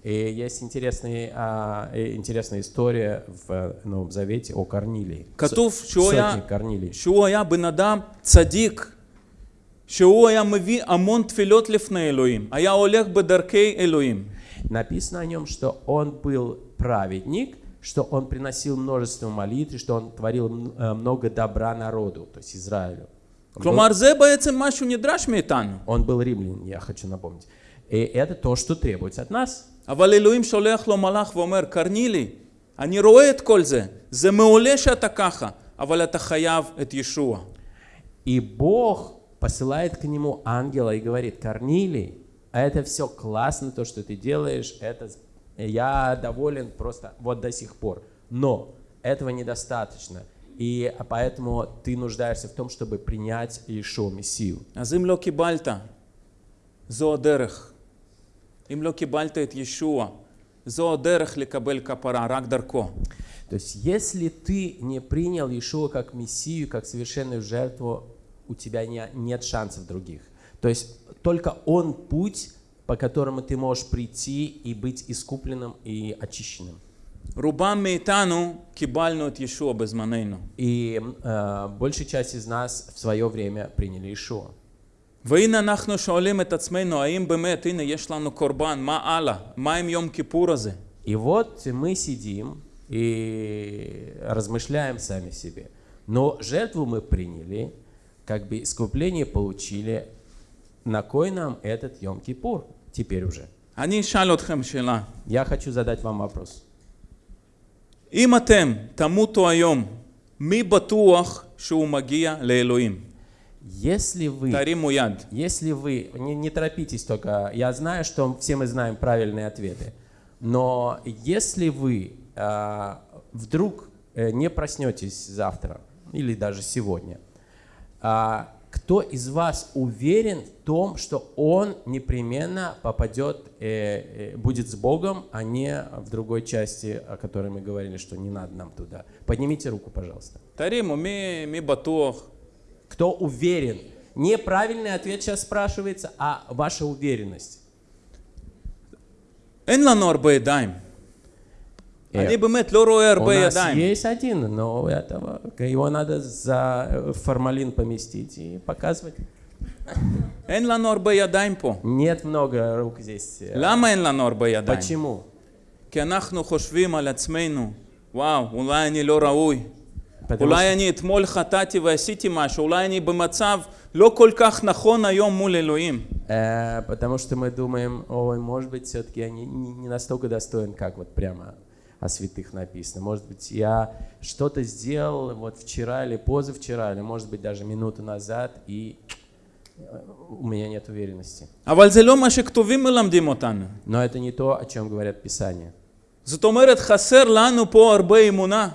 Speaker 2: И есть интересный, а, интересная история в э, Новом Завете о Корнилии.
Speaker 1: Катув,
Speaker 2: Сотник Корнилий.
Speaker 1: бы бенадам цадик, Шуая мави амон тфилот лифне Элоим, а я олег бы даркей Элоим.
Speaker 2: Написано о нем, что он был праведник, что он приносил множество молитв, и что он творил м, э, много добра народу, то есть Израилю. Он был,
Speaker 1: כלומר, זה בעצם מה שהוא נדרש מאיתנו.
Speaker 2: он был римлянин, я хочу напомнить. И это то, что требуется от нас.
Speaker 1: אבל אלוהים שולח לו מלאך ואומר, קרנילי, אני רואה את כל זה, זה מעולה שאתה ככה, אבל אתה חייב את ישוע.
Speaker 2: И Бог посылает к нему ангела и говорит, Корнилий, это все классно, то, что ты делаешь, это с- я доволен просто вот до сих пор. Но этого недостаточно. И поэтому ты нуждаешься в том, чтобы принять Иешуа Мессию.
Speaker 1: אז אם לא קיבלת, זו הדרך. אם לא קיבלת את ישוע, זו הדרך לקבל כפרה, רק דרכו.
Speaker 2: То есть, если ты не принял Иешуа как Мессию, как совершенную жертву, у тебя не- нет шансов других. То есть, только Он путь, по которому ты можешь прийти и быть искупленным и очищенным.
Speaker 1: רובם מאיתנו קיבלנו את ישוע בזמננו.
Speaker 2: И э, большая часть из нас в свое время приняли Иешуа.
Speaker 1: והנה אנחנו שואלים את עצמנו, האם באמת, הנה יש לנו קורבן, מה הלאה? מה עם יום כיפור הזה?
Speaker 2: И вот мы сидим и размышляем сами себе. Но жертву мы приняли, как бы искупление получили. На кой нам этот Йом-Кипур теперь уже?
Speaker 1: אני אשאל אתכם שאלה.
Speaker 2: Я хочу задать вам вопрос.
Speaker 1: אם אתם תמותו היום, מי בטוח שהוא מגיע לאלוהים?
Speaker 2: Если вы,
Speaker 1: תרימו יד.
Speaker 2: если вы, не, не торопитесь только, я знаю, что все мы знаем правильные ответы, но если вы а, вдруг э, не проснетесь завтра или даже сегодня, а, кто из вас уверен в том, что он непременно попадет, э, э, будет с Богом, а не в другой части, о которой мы говорили, что не надо нам туда? Поднимите руку, пожалуйста.
Speaker 1: Таримо, ми, ми батох.
Speaker 2: Кто уверен? Неправильный ответ сейчас спрашивается, а ваша уверенность.
Speaker 1: Энланор
Speaker 2: Бэйдайм
Speaker 1: אני באמת לא רואה
Speaker 2: У
Speaker 1: הרבה
Speaker 2: нас
Speaker 1: ידיים.
Speaker 2: есть один, но этого, его надо за э, формалин поместить и показывать.
Speaker 1: אין לנו הרבה ידיים פה.
Speaker 2: Нет много рук здесь. Э,
Speaker 1: למה אין לנו הרבה ידיים?
Speaker 2: Почему?
Speaker 1: כי אנחנו חושבים על עצמנו, וואו, אולי אני לא ראוי.
Speaker 2: Потому
Speaker 1: אולי
Speaker 2: что-
Speaker 1: אני אתמול חטאתי ועשיתי משהו, אולי אני במצב לא כל כך נכון היום מול אלוהים.
Speaker 2: Э, потому что мы думаем, ой, может быть, все-таки я не, не- не настолько достоин, как вот прямо о святых написано. Может быть, я что-то сделал вот вчера или позавчера, или, может быть, даже минуту назад, и э, у меня нет уверенности.
Speaker 1: אבל זה לא מה שכתובים מלמדים אותנו.
Speaker 2: Но это не то, о чем говорят Писания.
Speaker 1: זאת אומרת, חסר לנו פה הרבה אמונה.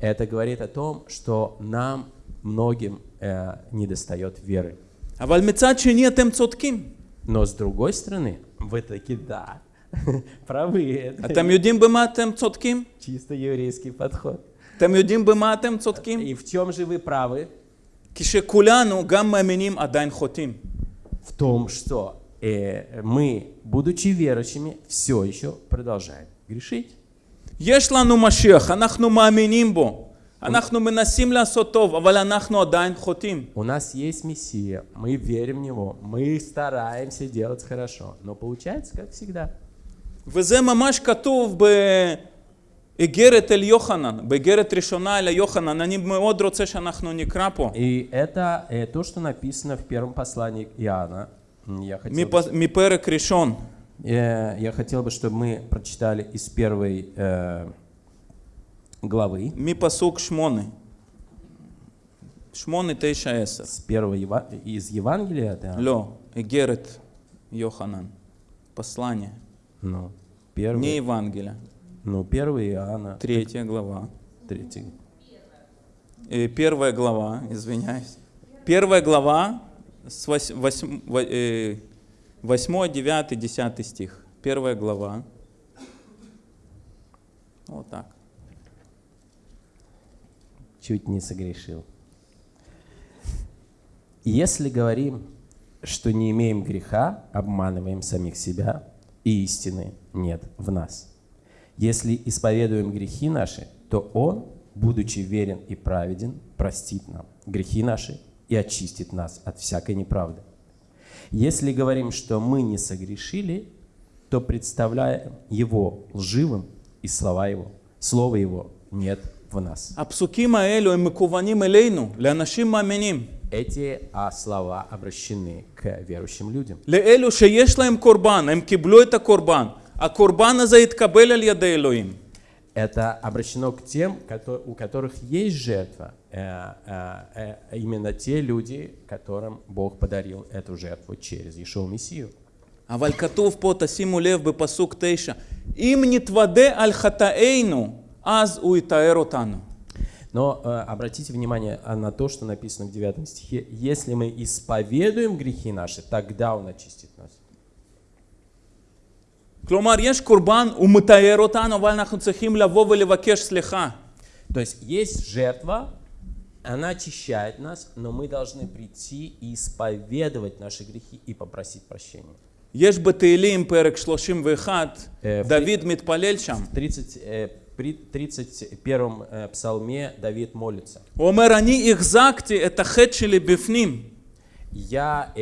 Speaker 2: Это говорит о том, что нам многим э, недостает веры.
Speaker 1: אבל מצד שני אתם צודקים.
Speaker 2: Но с другой стороны, вы таки да, правы. Это
Speaker 1: אתם יודעים במה אתם צודקים?
Speaker 2: чисто еврейский подход.
Speaker 1: אתם יודעים במה אתם צודקים?
Speaker 2: И в чем же вы правы?
Speaker 1: כשכולנו, גם מאמינים, עדיין חוטאים.
Speaker 2: В том, что э, мы, будучи верующими, все еще продолжаем грешить.
Speaker 1: יש לנו משיח, אנחנו מאמינים בו. אנחנו מנסים לעשות טוב, אבל אנחנו עדיין חוטאים.
Speaker 2: У нас есть Мессия, мы верим в Него, мы стараемся делать хорошо, но получается, как всегда.
Speaker 1: וזה ממש כתוב באיגרת אל יוחנן, באיגרת ראשונה אל יוחנן. אני מאוד רוצה שאנחנו נקרא פה.
Speaker 2: И это э, то, что написано в первом послании Иоанна. М, Я хотел, бы,
Speaker 1: מפ- מפרק ראשון.
Speaker 2: э, я хотел бы, чтобы мы прочитали из первой э, главы,
Speaker 1: מפסוק שמונה. שמונה, תשע, עשר.
Speaker 2: с первого Ева- из Евангелия, да?
Speaker 1: לא, איגרת יוחנן. послание.
Speaker 2: Ну,
Speaker 1: Не
Speaker 2: первый,
Speaker 1: Евангелие.
Speaker 2: ну, первый Иоанна,
Speaker 1: Третья глава.
Speaker 2: третий.
Speaker 1: Э, Первая глава, извиняюсь. Первая глава, с 8, 9, 10 стих. Первая глава. Вот так.
Speaker 2: чуть не согрешил. Если говорим, что не имеем греха, обманываем самих себя, и истины нет в нас. Если исповедуем грехи наши, то Он, будучи верен и праведен, простит нам грехи наши и очистит нас от всякой неправды. Если говорим, что мы не согрешили, то представляем Его лживым, и слова Его, Слово Его нет в нас.
Speaker 1: הפסוקים האלו הם מקוונים אלינו, לאנשים מאמינים.
Speaker 2: Эти а, слова обращены к верующим людям.
Speaker 1: לאלו שיש להם קורבן, הם קיבלו את הקורבן. הקורבן הזה התקבל על ידי אלוהים.
Speaker 2: Это обращено к тем, кото- у которых есть жертва. Э, э, э, Именно те люди, которым Бог подарил эту жертву через Ишуа Мессию.
Speaker 1: אבל כתוב פה, תשימו לב בפסוק תשע, אם נתוודה על חטאינו, אז הוא יתאר אותנו.
Speaker 2: Но э, обратите внимание а, на то, что написано в 9 стихе. Если мы исповедуем грехи наши, тогда Он очистит нас.
Speaker 1: כלומר, יש קורבן, הוא מתאר אותנו, אבל אנחנו צריכים לבוא ולבקש סליחה.
Speaker 2: То есть есть жертва, она очищает нас, но мы должны прийти и исповедовать наши грехи и попросить прощения.
Speaker 1: יש בתהילים, פרק 31,
Speaker 2: אה,
Speaker 1: דוד מתפלל שם.
Speaker 2: В 30, э, при 31 э, псалме Давид молится.
Speaker 1: הוא אומר, אני החזקתי את החטא שלי בפנים,
Speaker 2: Я, э,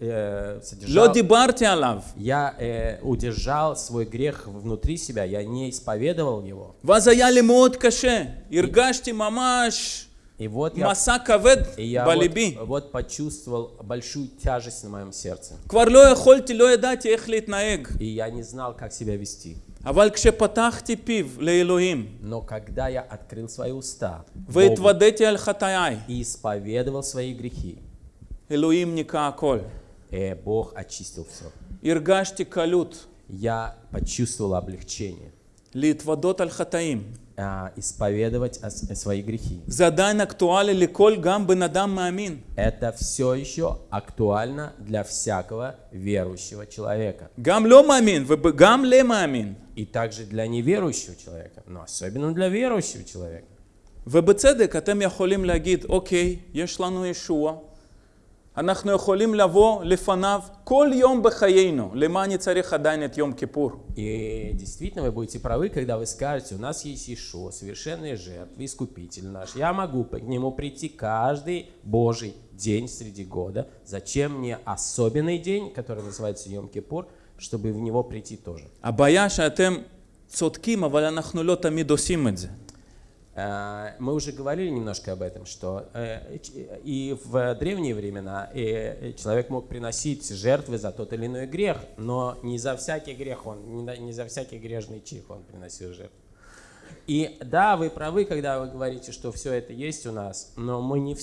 Speaker 2: э,
Speaker 1: לא
Speaker 2: содержал,
Speaker 1: דיברתי עליו.
Speaker 2: я э, удержал свой грех внутри себя, я не исповедовал его.
Speaker 1: ואז היה לי מאוד קשה, הרגשתי ממש
Speaker 2: И вот я,
Speaker 1: מסע כבד
Speaker 2: и я
Speaker 1: בליבי.
Speaker 2: вот, вот почувствовал большую тяжесть на моем сердце.
Speaker 1: כבר לא יכולתי, לא ידעתי איך להתנהג.
Speaker 2: И я не знал, как себя вести.
Speaker 1: אבל כשפתחתי פיו לאלוהים,
Speaker 2: Но когда я открыл свои уста Богу
Speaker 1: והתוודעתי על חטאיי,
Speaker 2: и исповедовал свои грехи,
Speaker 1: אלוהים ניקה הכל.
Speaker 2: э, Бог очистил все.
Speaker 1: הרגשתי קלות
Speaker 2: Я почувствовал облегчение.
Speaker 1: להתוודות על חטאים.
Speaker 2: а, исповедовать о с- свои грехи.
Speaker 1: זה עדיין אקטואלי לכל גם בן אדם מאמין.
Speaker 2: Это все еще актуально для всякого верующего человека.
Speaker 1: גם לא מאמין וגם למאמין.
Speaker 2: И также для неверующего человека, но особенно для верующего человека.
Speaker 1: ובצדק אתם יכולים להגיד, אוקיי, יש לנו ישוע, אנחנו יכולים לבוא לפניו כל יום בחיינו. למה אני צריך עדיין את יום כיפור?
Speaker 2: И действительно вы будете правы, когда вы скажете, у нас есть Ишуа, совершенная жертва, искупитель наш. Я могу к нему прийти каждый Божий день среди года. Зачем мне особенный день, который называется Йом-Кипур, чтобы в него прийти тоже?
Speaker 1: הבעיה שאתם צודקים, אבל אנחנו לא תמיד עושים את זה.
Speaker 2: Э, Мы уже говорили немножко об этом, что э, и в древние времена э, человек мог приносить жертвы за тот или иной грех, но не за всякий грех он, не за всякий грешный чих он приносил жертву. И да, вы правы, когда вы говорите, что все это есть у нас, но мы не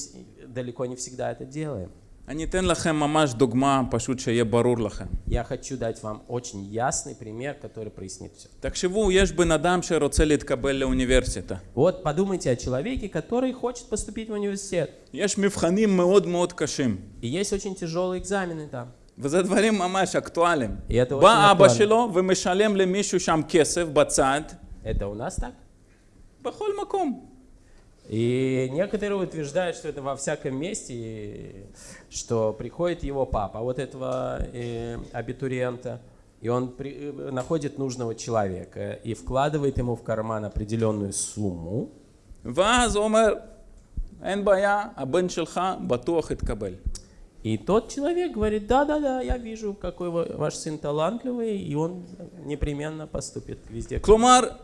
Speaker 2: далеко не всегда это делаем.
Speaker 1: אני אתן לכם ממש דוגמה, פשוט שיהיה ברור לכם.
Speaker 2: Я хочу дать вам очень ясный пример, который прояснит все.
Speaker 1: תחשבו, יש בן אדם שרוצה להתקבל לאוניברסיטה.
Speaker 2: Вот подумайте о человеке, который хочет поступить в университет.
Speaker 1: יש מבחנים מאוד מאוד קשים,
Speaker 2: И есть очень тяжелые экзамены там.
Speaker 1: וזה דברים ממש אקטואליים.
Speaker 2: И это очень
Speaker 1: בא אבא
Speaker 2: актуально.
Speaker 1: שלו ומשלם למישהו שם כסף בצד,
Speaker 2: Это у нас так?
Speaker 1: בכל מקום.
Speaker 2: И некоторые утверждают, что это во всяком месте, что приходит его папа, вот этого э, абитуриента, и он при, э, находит нужного человека и вкладывает ему в карман определенную сумму. И тот человек говорит, да-да-да, я вижу, какой ваш сын талантливый, и он непременно поступит везде.
Speaker 1: Клумар,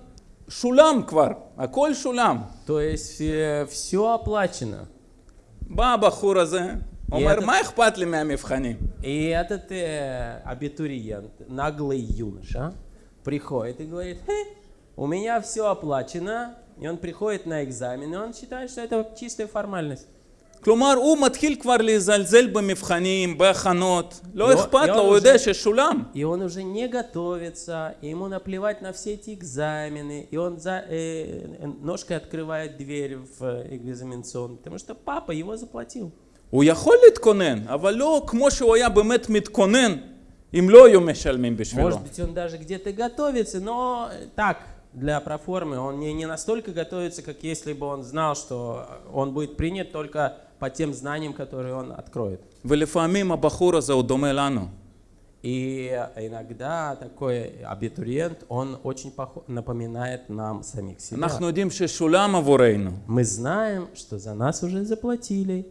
Speaker 1: Шулям квар, а коль шулям.
Speaker 2: То есть э, все оплачено.
Speaker 1: Баба хуразе.
Speaker 2: Омер
Speaker 1: майх патли мями вхани.
Speaker 2: И этот э, абитуриент, наглый юноша, приходит и говорит, у меня все оплачено. И он приходит на экзамен, и он считает, что это чистая формальность.
Speaker 1: כלומר, הוא מתחיל כבר להזלזל במבחנים, בהכנות, לא
Speaker 2: לא-
Speaker 1: אכפת
Speaker 2: לא
Speaker 1: לו, הוא
Speaker 2: זה-
Speaker 1: יודע ששולם.
Speaker 2: И он уже не готовится, и ему наплевать на все эти экзамены, и он за, э, ножкой открывает дверь в э, экзаменационный, потому что папа его заплатил.
Speaker 1: הוא יכול להתכונן, אבל לא כמו שהוא היה באמת מתכונן, אם לא היו משלמים בשבילו.
Speaker 2: Может быть, он даже где-то готовится, но э, так, для проформы, он не, не настолько готовится, как если бы он знал, что он будет принят только по тем знаниям, которые он откроет.
Speaker 1: ולפעמים הבחור הזה הוא דומה לנו.
Speaker 2: И иногда такой абитуриент, он очень похо- напоминает нам самих себя.
Speaker 1: אנחנו יודעים ששולם עבורנו,
Speaker 2: Мы знаем, что за нас уже заплатили,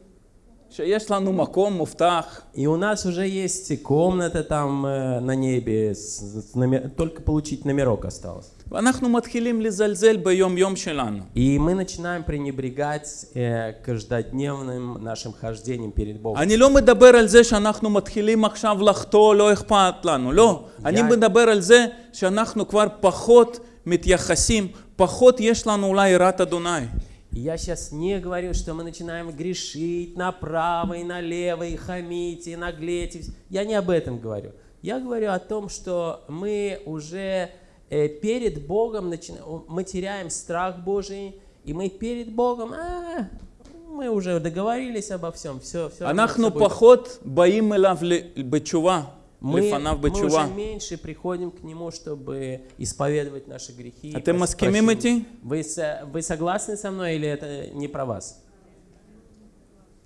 Speaker 1: שיש לנו מקום מובטח,
Speaker 2: и у нас уже есть комната там э, на небе, с- с номер- только получить номерок осталось.
Speaker 1: ואנחנו מתחילים לזלזל ביום-יום שלנו.
Speaker 2: И мы начинаем пренебрегать э, каждодневным нашим хождением перед Богом.
Speaker 1: אני לא מדבר על זה שאנחנו מתחילים עכשיו לחטוא, לא אכפת לנו, לא. אני מדבר על זה שאנחנו כבר פחות מתייחסים, פחות יש לנו אולי יראת אדוני.
Speaker 2: И Я сейчас не говорю, что мы начинаем грешить направо и налево, и хамить, и наглеть. и вс- Я не об этом говорю. Я говорю о том, что мы уже э, перед Богом начина- о, мы теряем страх Божий, и мы перед Богом, «А, мы уже договорились обо всем, все, все.
Speaker 1: אנחנו פחות באים אליו ל- בתשובה,
Speaker 2: мы,
Speaker 1: לפניו
Speaker 2: мы
Speaker 1: בתשובה.
Speaker 2: уже меньше приходим к Нему, чтобы исповедовать наши грехи. и
Speaker 1: אתם
Speaker 2: прос-
Speaker 1: מסכימים
Speaker 2: прощение.
Speaker 1: איתי?
Speaker 2: Вы, со- вы согласны со мной или это не про вас?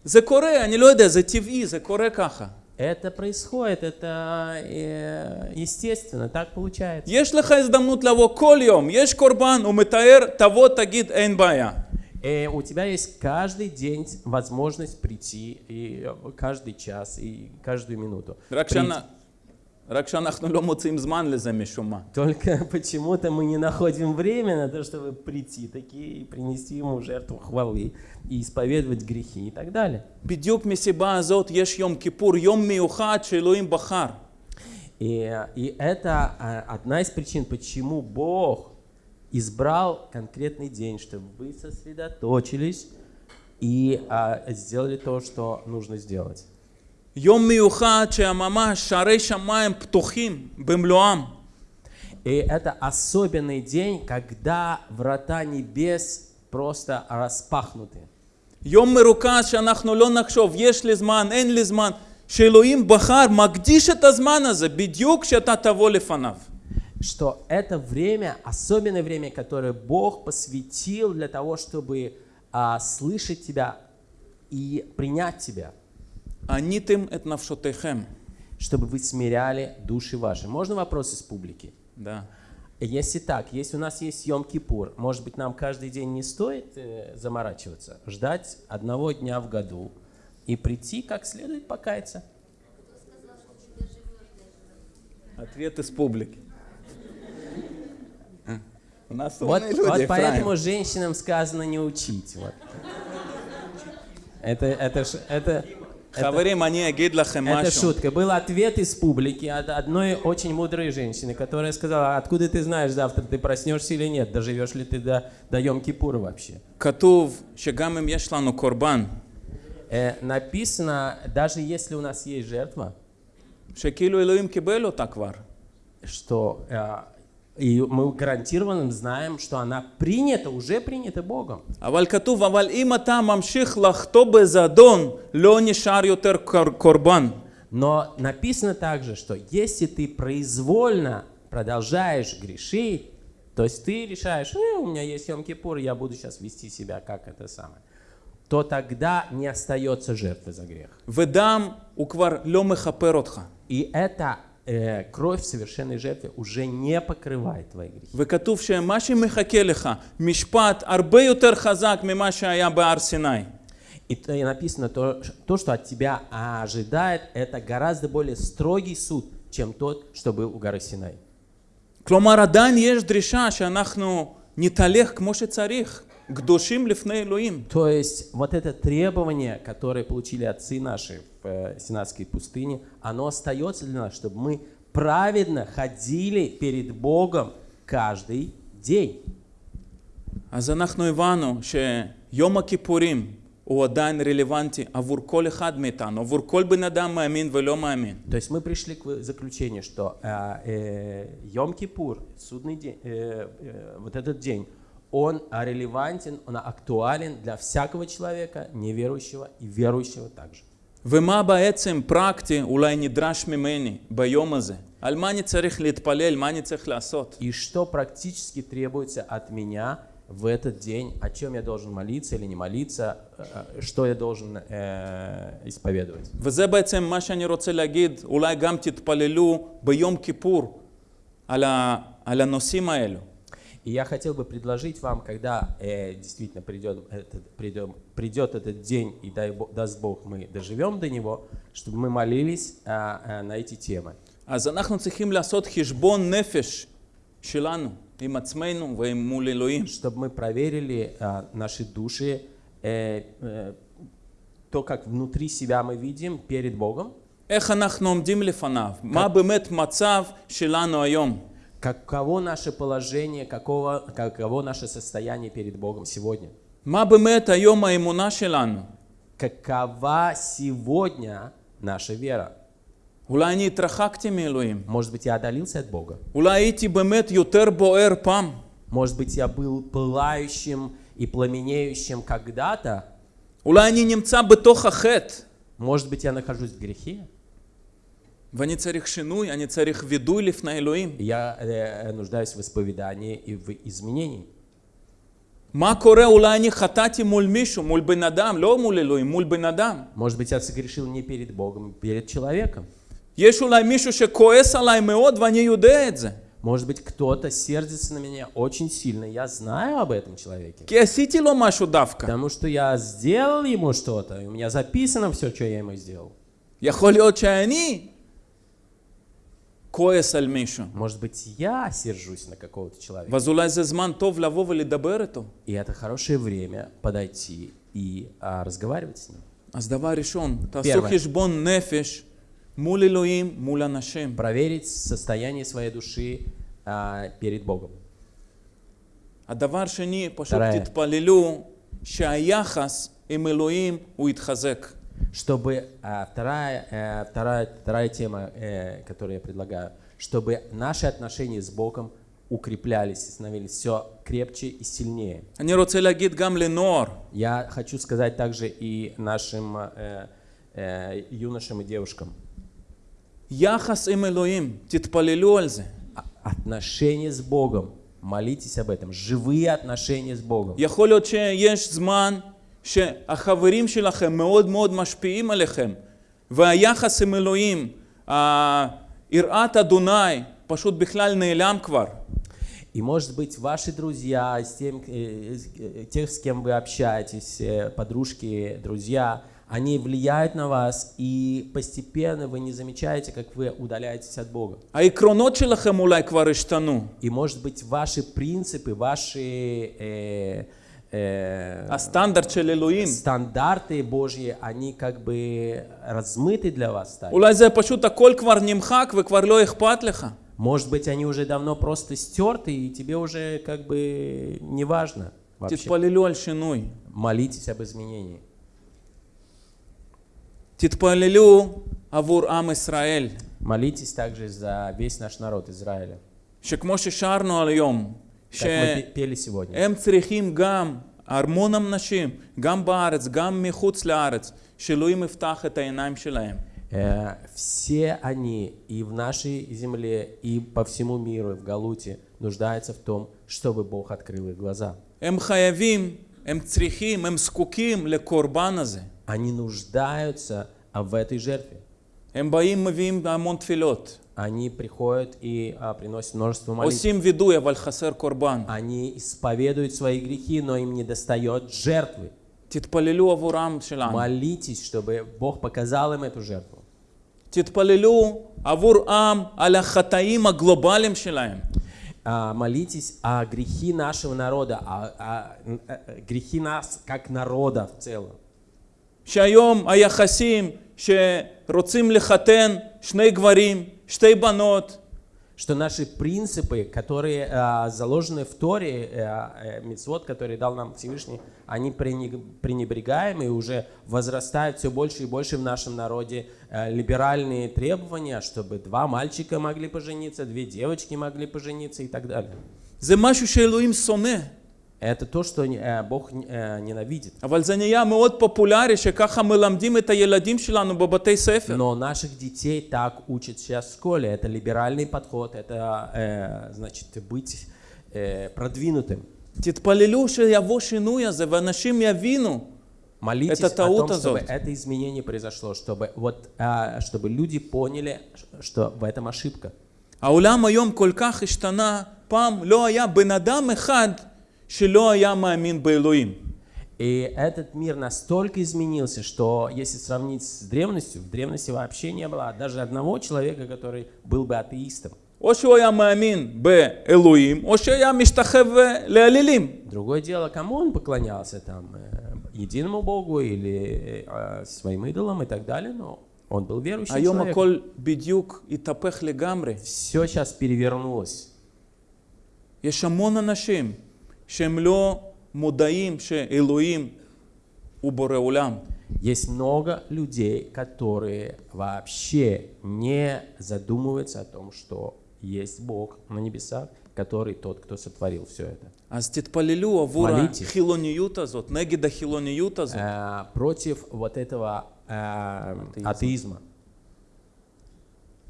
Speaker 1: זה קורה, אני לא יודע, זה טבעי, זה קורה ככה.
Speaker 2: Это происходит, это э, естественно, так получается.
Speaker 1: יש לך הזדמנות לבוא כל יום, יש קורבן, הוא מתאר, תבוא תגיד אין בעיה.
Speaker 2: Э, у тебя есть каждый день возможность прийти, и э, каждый час, и каждую минуту.
Speaker 1: רק,
Speaker 2: Прийти.
Speaker 1: שאנ... רק שאנחנו לא מוצאים זמן לזה משום מה.
Speaker 2: Только почему-то мы не находим время на то, чтобы прийти такие и принести ему жертву хвалы, и исповедовать грехи и так далее.
Speaker 1: בדיוק מסיבה הזאת יש יום כיפור, יום מיוחד שאלוהים בחר.
Speaker 2: И, и это а, одна из причин, почему Бог избрал конкретный день, чтобы вы сосредоточились и а, сделали то, что нужно сделать.
Speaker 1: יום מיוחד שממש שערי שמיים פתוחים במלואם.
Speaker 2: И это особенный день, когда врата небес просто распахнуты.
Speaker 1: יום מרוכז שאנחנו לא נחשוב, יש לי זמן, אין לי זמן, שאלוהים בחר, מקדיש את הזמן הזה בדיוק כשאתה תבוא לפניו.
Speaker 2: Что это время, особенное время, которое Бог посвятил для того, чтобы а, слышать тебя и принять тебя,
Speaker 1: Анитым эт навшотехем.
Speaker 2: Чтобы вы смиряли души ваши. Можно вопрос из публики?
Speaker 1: Да.
Speaker 2: Если так, если у нас есть Йом Кипур, может быть, нам каждый день не стоит э, заморачиваться, ждать одного дня в году и прийти как следует покаяться?
Speaker 1: Ответ из публики. Э, у нас
Speaker 2: вот,
Speaker 1: люди,
Speaker 2: вот
Speaker 1: Фрайм.
Speaker 2: женщинам сказано не учить. Вот. Это, это, это, это шутка. Был ответ из публики от одной очень мудрой женщины, которая сказала, откуда ты знаешь, завтра ты проснешься или нет, доживешь ли ты до, до Йом-Кипура вообще. Э, написано, даже если у нас есть жертва, что э, и мы гарантированно знаем, что она принята, уже принята Богом.
Speaker 1: אבל כתוב, אבל אם אתה ממשיך לחטוא בזדון, לא נשאר יותר קור- קורבן.
Speaker 2: Но написано также, что если ты произвольно продолжаешь грешить, то есть ты решаешь, «Э, у меня есть Йом-Кипур, я буду сейчас вести себя как это самое, то тогда не остается жертвы за грех.
Speaker 1: ודם הוא כבר לא מכפר אותך.
Speaker 2: И эта э, кровь в совершенной жертве уже не покрывает твои грехи.
Speaker 1: וכתוב שמה שמחכה לך, משפט הרבה יותר חזק ממה שהיה בהר סיני.
Speaker 2: И т- и написано, то, ш- то, что от тебя ожидает, это гораздо более строгий суд, чем тот, что был у горы Синай.
Speaker 1: כלומר, עדיין יש דרישה שאנחנו נתהלך כמו שצריך, קדושים לפני אלוהים.
Speaker 2: То есть вот это требование, которое получили отцы наши в э, Синайской пустыне, оно остается для нас, чтобы мы праведно ходили перед Богом каждый день.
Speaker 1: אז אנחנו הבנו שיום הכיפורים הוא עדיין רלוונטי עבור כל אחד מאיתנו, עבור כל בן אדם מאמין ולא מאמין.
Speaker 2: То есть мы пришли к вы- заключению, что э, э, Йом-Кипур, судный день, э, э, вот этот день, он а, релевантен, он актуален для всякого человека, неверующего и верующего также.
Speaker 1: ומה בעצם פרקטי אולי נדרש ממני ביום הזה? על מה אני צריך להתפלל? מה אני צריך לעשות?
Speaker 2: И что практически требуется от меня в этот день, о чем я должен молиться или не молиться, э, что я должен э, исповедовать.
Speaker 1: וזה בעצם מה שאני רוצה להגיד, אולי גם תתפללו ביום כיפור על, ה, על הנושאים האלו.
Speaker 2: И я хотел бы предложить вам, когда э, действительно придет этот, придем, придет этот день, и дай, Бог- даст Бог, мы доживем до него, чтобы мы молились а, а, на эти темы.
Speaker 1: אז אנחנו צריכים לעשות חשבון נפש שלנו, עם עצמנו ועם מול אלוהים.
Speaker 2: Чтобы мы проверили а, наши души, э, э, то, как внутри себя мы видим перед Богом,
Speaker 1: איך אנחנו עומדים לפניו? מה באמת מצב שלנו היום?
Speaker 2: каково наше положение, каково, каково наше состояние перед Богом сегодня.
Speaker 1: מה באמת היום האמונה שלנו?
Speaker 2: Какова сегодня наша вера?
Speaker 1: אולי אני התרחקתי מאלוהים.
Speaker 2: Может быть, я отдалился от Бога?
Speaker 1: אולי הייתי באמת יותר בוער פעם.
Speaker 2: Может быть, я был пылающим и пламенеющим когда-то?
Speaker 1: אולי אני נמצא בתוך החטא.
Speaker 2: Может быть, я нахожусь в грехе?
Speaker 1: ואני צריך שינוי, אני צריך וידוי לפני אלוהים.
Speaker 2: И я э, нуждаюсь в исповедании и в изменении.
Speaker 1: מה קורה? אולי אני חטאתי מול מישהו, מול בן אדם, לא מול אלוהים, מול בן אדם.
Speaker 2: Может быть, я согрешил не перед Богом, а перед человеком.
Speaker 1: יש אולי מישהו שכועס עליי מאוד ואני יודע את זה.
Speaker 2: Может быть, кто-то сердится на меня очень сильно. Я знаю об этом человеке.
Speaker 1: כי עשיתי לו משהו דווקא.
Speaker 2: Потому что я сделал ему что-то, и у меня записано все, что я ему сделал.
Speaker 1: יכול להיות שאני כועס על מישהו.
Speaker 2: Может быть, я сержусь на какого-то человека.
Speaker 1: ואז אולי זה זמן טוב לבוא ולדבר איתו.
Speaker 2: И это хорошее время подойти и а, разговаривать с ним.
Speaker 1: אז דבר ראשון, תעשו
Speaker 2: Первое.
Speaker 1: חשבון נפש מול אלוהים, מול אנשים.
Speaker 2: Проверить состояние своей души а, перед Богом.
Speaker 1: הדבר שני, פשוט
Speaker 2: תראה.
Speaker 1: תתפללו שהיחס עם אלוהים הוא יתחזק.
Speaker 2: Чтобы а, вторая, э, вторая, вторая тема, э, которую я предлагаю, чтобы наши отношения с Богом укреплялись и становились все крепче и сильнее.
Speaker 1: אני רוצה להגיד גם לנוער,
Speaker 2: Я хочу сказать также и нашим э, э, юношам и девушкам.
Speaker 1: יחס עם אלוהים, תתפללו על זה.
Speaker 2: А- Отношения с Богом. Молитесь об этом. Живые отношения с Богом.
Speaker 1: יכול להיות שיש זמן שהחברים שלכם מאוד מאוד משפיעים עליכם, והיחס עם אלוהים, ה- יראת אדוני, פשוט בכלל נעלם כבר.
Speaker 2: И может быть ваши друзья, с тем, э, с- э, тех, с кем вы общаетесь, э, подружки, друзья, они влияют на вас, и постепенно вы не замечаете, как вы удаляетесь от Бога.
Speaker 1: העקרונות שלכם אולי כבר השתנו.
Speaker 2: И может быть ваши принципы, ваши э, Э,
Speaker 1: а стандарт Элоим.
Speaker 2: Стандарты Божьи, они как бы размыты для вас стали.
Speaker 1: Улай за пашут аколь квар нимхак, вы кварло их патлиха.
Speaker 2: Может быть, они уже давно просто стерты, и тебе уже как бы не важно вообще. Молитесь об изменении.
Speaker 1: Титпалилю авур ам Исраэль.
Speaker 2: Молитесь также за весь наш народ Израиля.
Speaker 1: Шекмоши шарну альйом. היום,
Speaker 2: Как мы пе- пели сегодня.
Speaker 1: שהם צריכים גם, המון אנשים, גם בארץ, גם מחוץ לארץ, שאלוהים יפתח את העיניים שלהם.
Speaker 2: Э, Все они и в нашей земле, и по всему миру, и в Галуте нуждаются в том, чтобы Бог открыл их глаза.
Speaker 1: הם חייבים, הם צריכים, הם זקוקים לקורבן הזה.
Speaker 2: Они нуждаются а, в этой жертве.
Speaker 1: הם באים, מביאים המון תפילות.
Speaker 2: Они приходят и а, приносят множество молитв.
Speaker 1: עושים וידוי, אבל חסר קורבן.
Speaker 2: Они исповедуют свои грехи, но им не достает жертвы.
Speaker 1: תתפללו עבור העם שלנו.
Speaker 2: Молитесь, чтобы Бог показал им эту жертву.
Speaker 1: תתפללו עבור עם על החטאים הגלובליים שלהם.
Speaker 2: А, Молитесь о грехи нашего народа, о, о- э, грехи нас как народа в целом.
Speaker 1: שהיום היחסים שרוצים לחתן שני гварим, штейбанот,
Speaker 2: что наши принципы, которые э, заложены в Торе, э, э, Мицвод, который дал нам Всевышний, они пренебрегаемы и уже возрастают все больше и больше в нашем народе э, либеральные требования, чтобы два мальчика могли пожениться, две девочки могли пожениться и так далее.
Speaker 1: זה משהו שאלוהים שונא.
Speaker 2: Это то, что э, Бог э, ненавидит.
Speaker 1: אבל זה נהיה מאוד פופולרי שככה מלמדים את הילדים שלנו בבתי ספר.
Speaker 2: Но наших детей так учат сейчас в школе. Это либеральный подход, это э, значит быть э, продвинутым.
Speaker 1: תתפללו שיבוא שינוי הזה ואנשים יבינו.
Speaker 2: Молитесь
Speaker 1: Это
Speaker 2: о том,
Speaker 1: таут
Speaker 2: чтобы
Speaker 1: азот.
Speaker 2: это изменение произошло, чтобы вот, а, чтобы люди поняли, что в этом ошибка.
Speaker 1: העולם היום כל כך השתנה, פעם לא היה בן אדם אחד שלא היה מאמין באלוהים.
Speaker 2: И этот мир настолько изменился, что если сравнить с древностью, в древности вообще не было даже одного человека, который был бы атеистом.
Speaker 1: או שהוא היה מאמין באלוהים, או שהיה משתחווה לאלילים.
Speaker 2: Другое дело, кому он поклонялся, там, э, единому Богу или э, своим идолам и так далее, но он был верующим
Speaker 1: היום
Speaker 2: человеком.
Speaker 1: הכל בדיוק התהפך לגמרי.
Speaker 2: Все сейчас перевернулось.
Speaker 1: יש המון אנשים שהם לא מודעים שאלוהים הוא בורא עולם.
Speaker 2: Есть много людей, которые вообще не задумываются о том, что есть Бог на небесах, который тот, кто сотворил все это.
Speaker 1: אז תתפללו עבור
Speaker 2: Молитесь.
Speaker 1: החילוניות הזאת, נגד החילוניות הזאת.
Speaker 2: Э, против вот этого э, атеизма.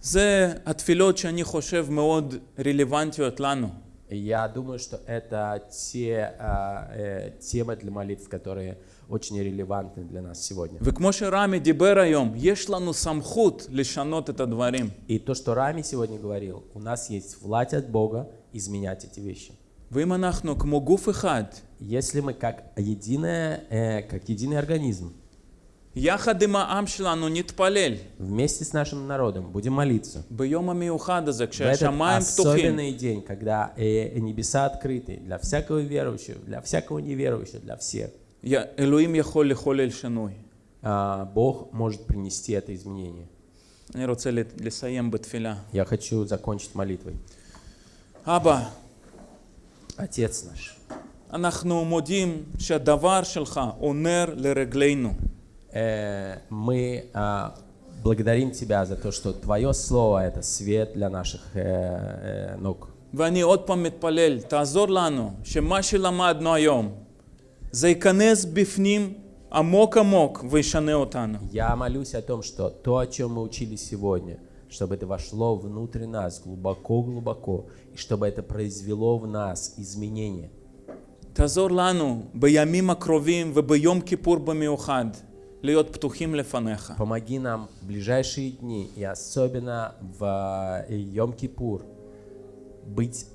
Speaker 1: זה התפילות שאני חושב מאוד רלוונטיות לנו.
Speaker 2: Я думаю, что это те а, э, темы для молитв, которые очень релевантны для нас сегодня. И то, что Рами сегодня говорил, у нас есть власть от Бога изменять эти вещи. Если мы как единое, э, как единый организм, вместе с нашим народом будем молиться,
Speaker 1: ביום המיוחד הזה,
Speaker 2: в этот
Speaker 1: כשהשמיים פתוחים,
Speaker 2: особенный день, когда э, небеса открыты для всякого верующего, для всякого неверующего, для всех,
Speaker 1: י- אלוהים יכול לחולל שינוי.
Speaker 2: а, Бог может принести это изменение.
Speaker 1: אני רוצה לת- לסיים בתפילה.
Speaker 2: Я хочу закончить молитвой.
Speaker 1: אבא,
Speaker 2: Отец наш,
Speaker 1: אנחנו מודים שהדבר שלך הוא נר לרגלינו.
Speaker 2: э, мы а, благодарим Тебя за то, что Твое Слово — это свет для наших э, э, ног.
Speaker 1: ואני עוד פעם מתפלל, תעזור לנו שמה שלמדנו היום, זה ייכנס בפנים עמוק עמוק וישנה אותנו.
Speaker 2: Я молюсь о том, что то, о чем мы учили сегодня, чтобы это вошло внутрь нас глубоко-глубоко, и чтобы это произвело в нас изменения.
Speaker 1: תעזור לנו בימים הקרובים וביום כיפור במיוחד להיות פתוחים לפניך.
Speaker 2: Помоги нам в ближайшие дни, и особенно в Йом-Кипур, быть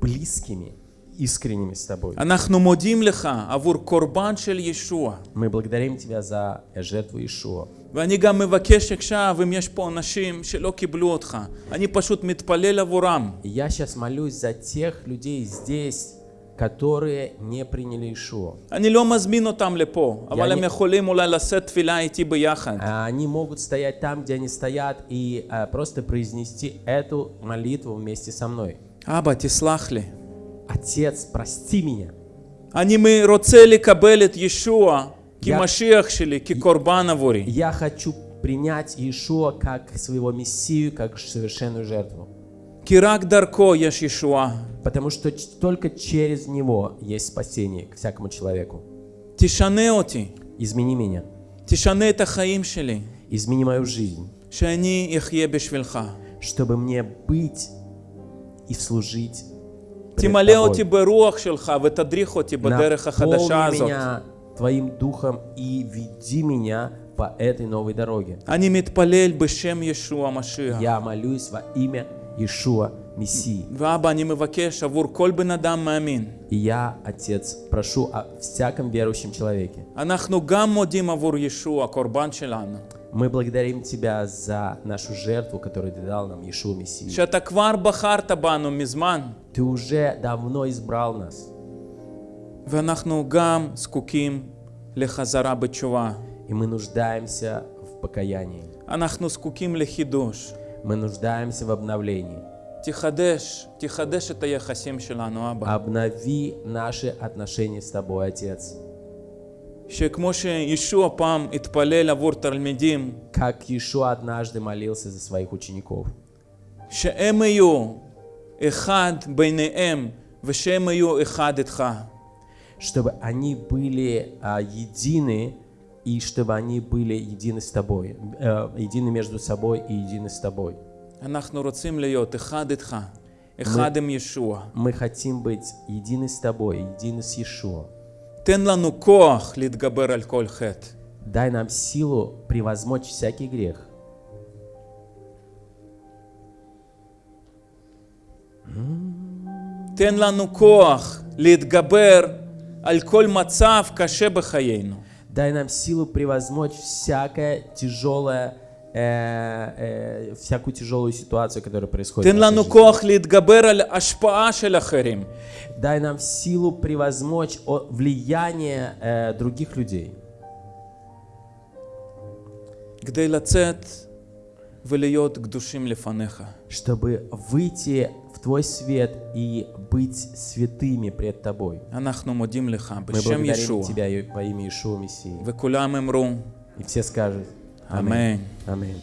Speaker 2: близкими, искренними с Тобой.
Speaker 1: אנחנו מודים לך עבור קורבן של ישוע.
Speaker 2: Мы благодарим Тебя за жертву Ишуа.
Speaker 1: ואני גם מבקש עכשיו, אם יש פה אנשים שלא קיבלו אותך, אני פשוט מתפלל עבורם.
Speaker 2: И я сейчас молюсь за тех людей здесь, которые не приняли Ишуа.
Speaker 1: אני לא מזמין אותם לפה, אבל הם
Speaker 2: אני-
Speaker 1: יכולים אולי לשאת תפילה איתי ביחד.
Speaker 2: А Они могут стоять там, где они стоят, и а, просто произнести эту молитву вместе со мной.
Speaker 1: אבא, תסלח לי.
Speaker 2: Отец, прости меня.
Speaker 1: אני מ- רוצה לקבל את ישוע
Speaker 2: יא-
Speaker 1: כמשיח שלי, כקורבן עבורי.
Speaker 2: Я хочу принять Иешуа как своего Мессию, как совершенную жертву. Потому что ч- только через Него есть спасение к всякому человеку.
Speaker 1: תשנה אותי,
Speaker 2: Измени меня,
Speaker 1: תשנה את החיים שלי,
Speaker 2: измени мою жизнь,
Speaker 1: שאני אחיה בשבילך.
Speaker 2: чтобы мне быть и служить пред
Speaker 1: תמלא
Speaker 2: Тобой.
Speaker 1: אותי ברוח שלך ותדריך אותי בדרך החדשה
Speaker 2: Наполни
Speaker 1: הזאת.
Speaker 2: меня Твоим Духом и веди меня по этой новой дороге.
Speaker 1: אני מתפלל בשם ישוע המשיח.
Speaker 2: Я молюсь во имя Иешуа Мессии.
Speaker 1: ואבא, אני מבקש עבור כל בן אדם מאמין.
Speaker 2: И я, Отец, прошу о всяком верующем человеке.
Speaker 1: אנחנו גם מודים עבור ישוע, הקורבן שלנו.
Speaker 2: Мы благодарим Тебя за нашу жертву, которую Ты дал нам, Иешуа Мессия.
Speaker 1: שאתה כבר בחרת בנו מזמן,
Speaker 2: Ты уже давно избрал нас,
Speaker 1: ואנחנו גם זקוקים לחזרה בתשובה.
Speaker 2: и мы нуждаемся в покаянии.
Speaker 1: אנחנו זקוקים לחידוש.
Speaker 2: Мы нуждаемся в обновлении.
Speaker 1: תחדש, תחדש את היחסים שלנו, אבא.
Speaker 2: Обнови наши отношения с Тобой, Отец.
Speaker 1: שכמו שישוע פעם התפלל עבור תלמידים,
Speaker 2: Как Иешуа однажды молился за своих учеников.
Speaker 1: שהם יהיו אחד ביניהם ושהם יהיו אחד איתך.
Speaker 2: Чтобы они были а, едины, и чтобы они были едины с Тобой. э, едины между собой и едины с Тобой.
Speaker 1: אנחנו רוצים להיות אחד איתך, אחד עם ישוע.
Speaker 2: Мы хотим быть едины с Тобой, едины с Иешуа.
Speaker 1: תן לנו כוח להתגבר על כל חטא.
Speaker 2: Дай нам силу превозмочь всякий грех.
Speaker 1: תן לנו כוח להתגבר על כל מצב קשה בחיינו.
Speaker 2: Дай нам силу превозмочь всякое тяжелое, э, э, всякую тяжелую ситуацию, которая происходит.
Speaker 1: תן
Speaker 2: в нашей
Speaker 1: לנו
Speaker 2: жизни.
Speaker 1: כוח להתגבר על השפעה של אחרים.
Speaker 2: Дай нам силу превозмочь о- влияние э, других людей,
Speaker 1: כדי לצאת ולהיות קדושים לפניך.
Speaker 2: чтобы выйти в Твой свет и быть святыми пред Тобой.
Speaker 1: אנחנו מודים לך
Speaker 2: Мы
Speaker 1: בשם
Speaker 2: благодарим
Speaker 1: ישוע.
Speaker 2: Тебя и- во имя Иешуа Мессии.
Speaker 1: וכולם אמרו,
Speaker 2: И все скажут
Speaker 1: אמן.
Speaker 2: Аминь.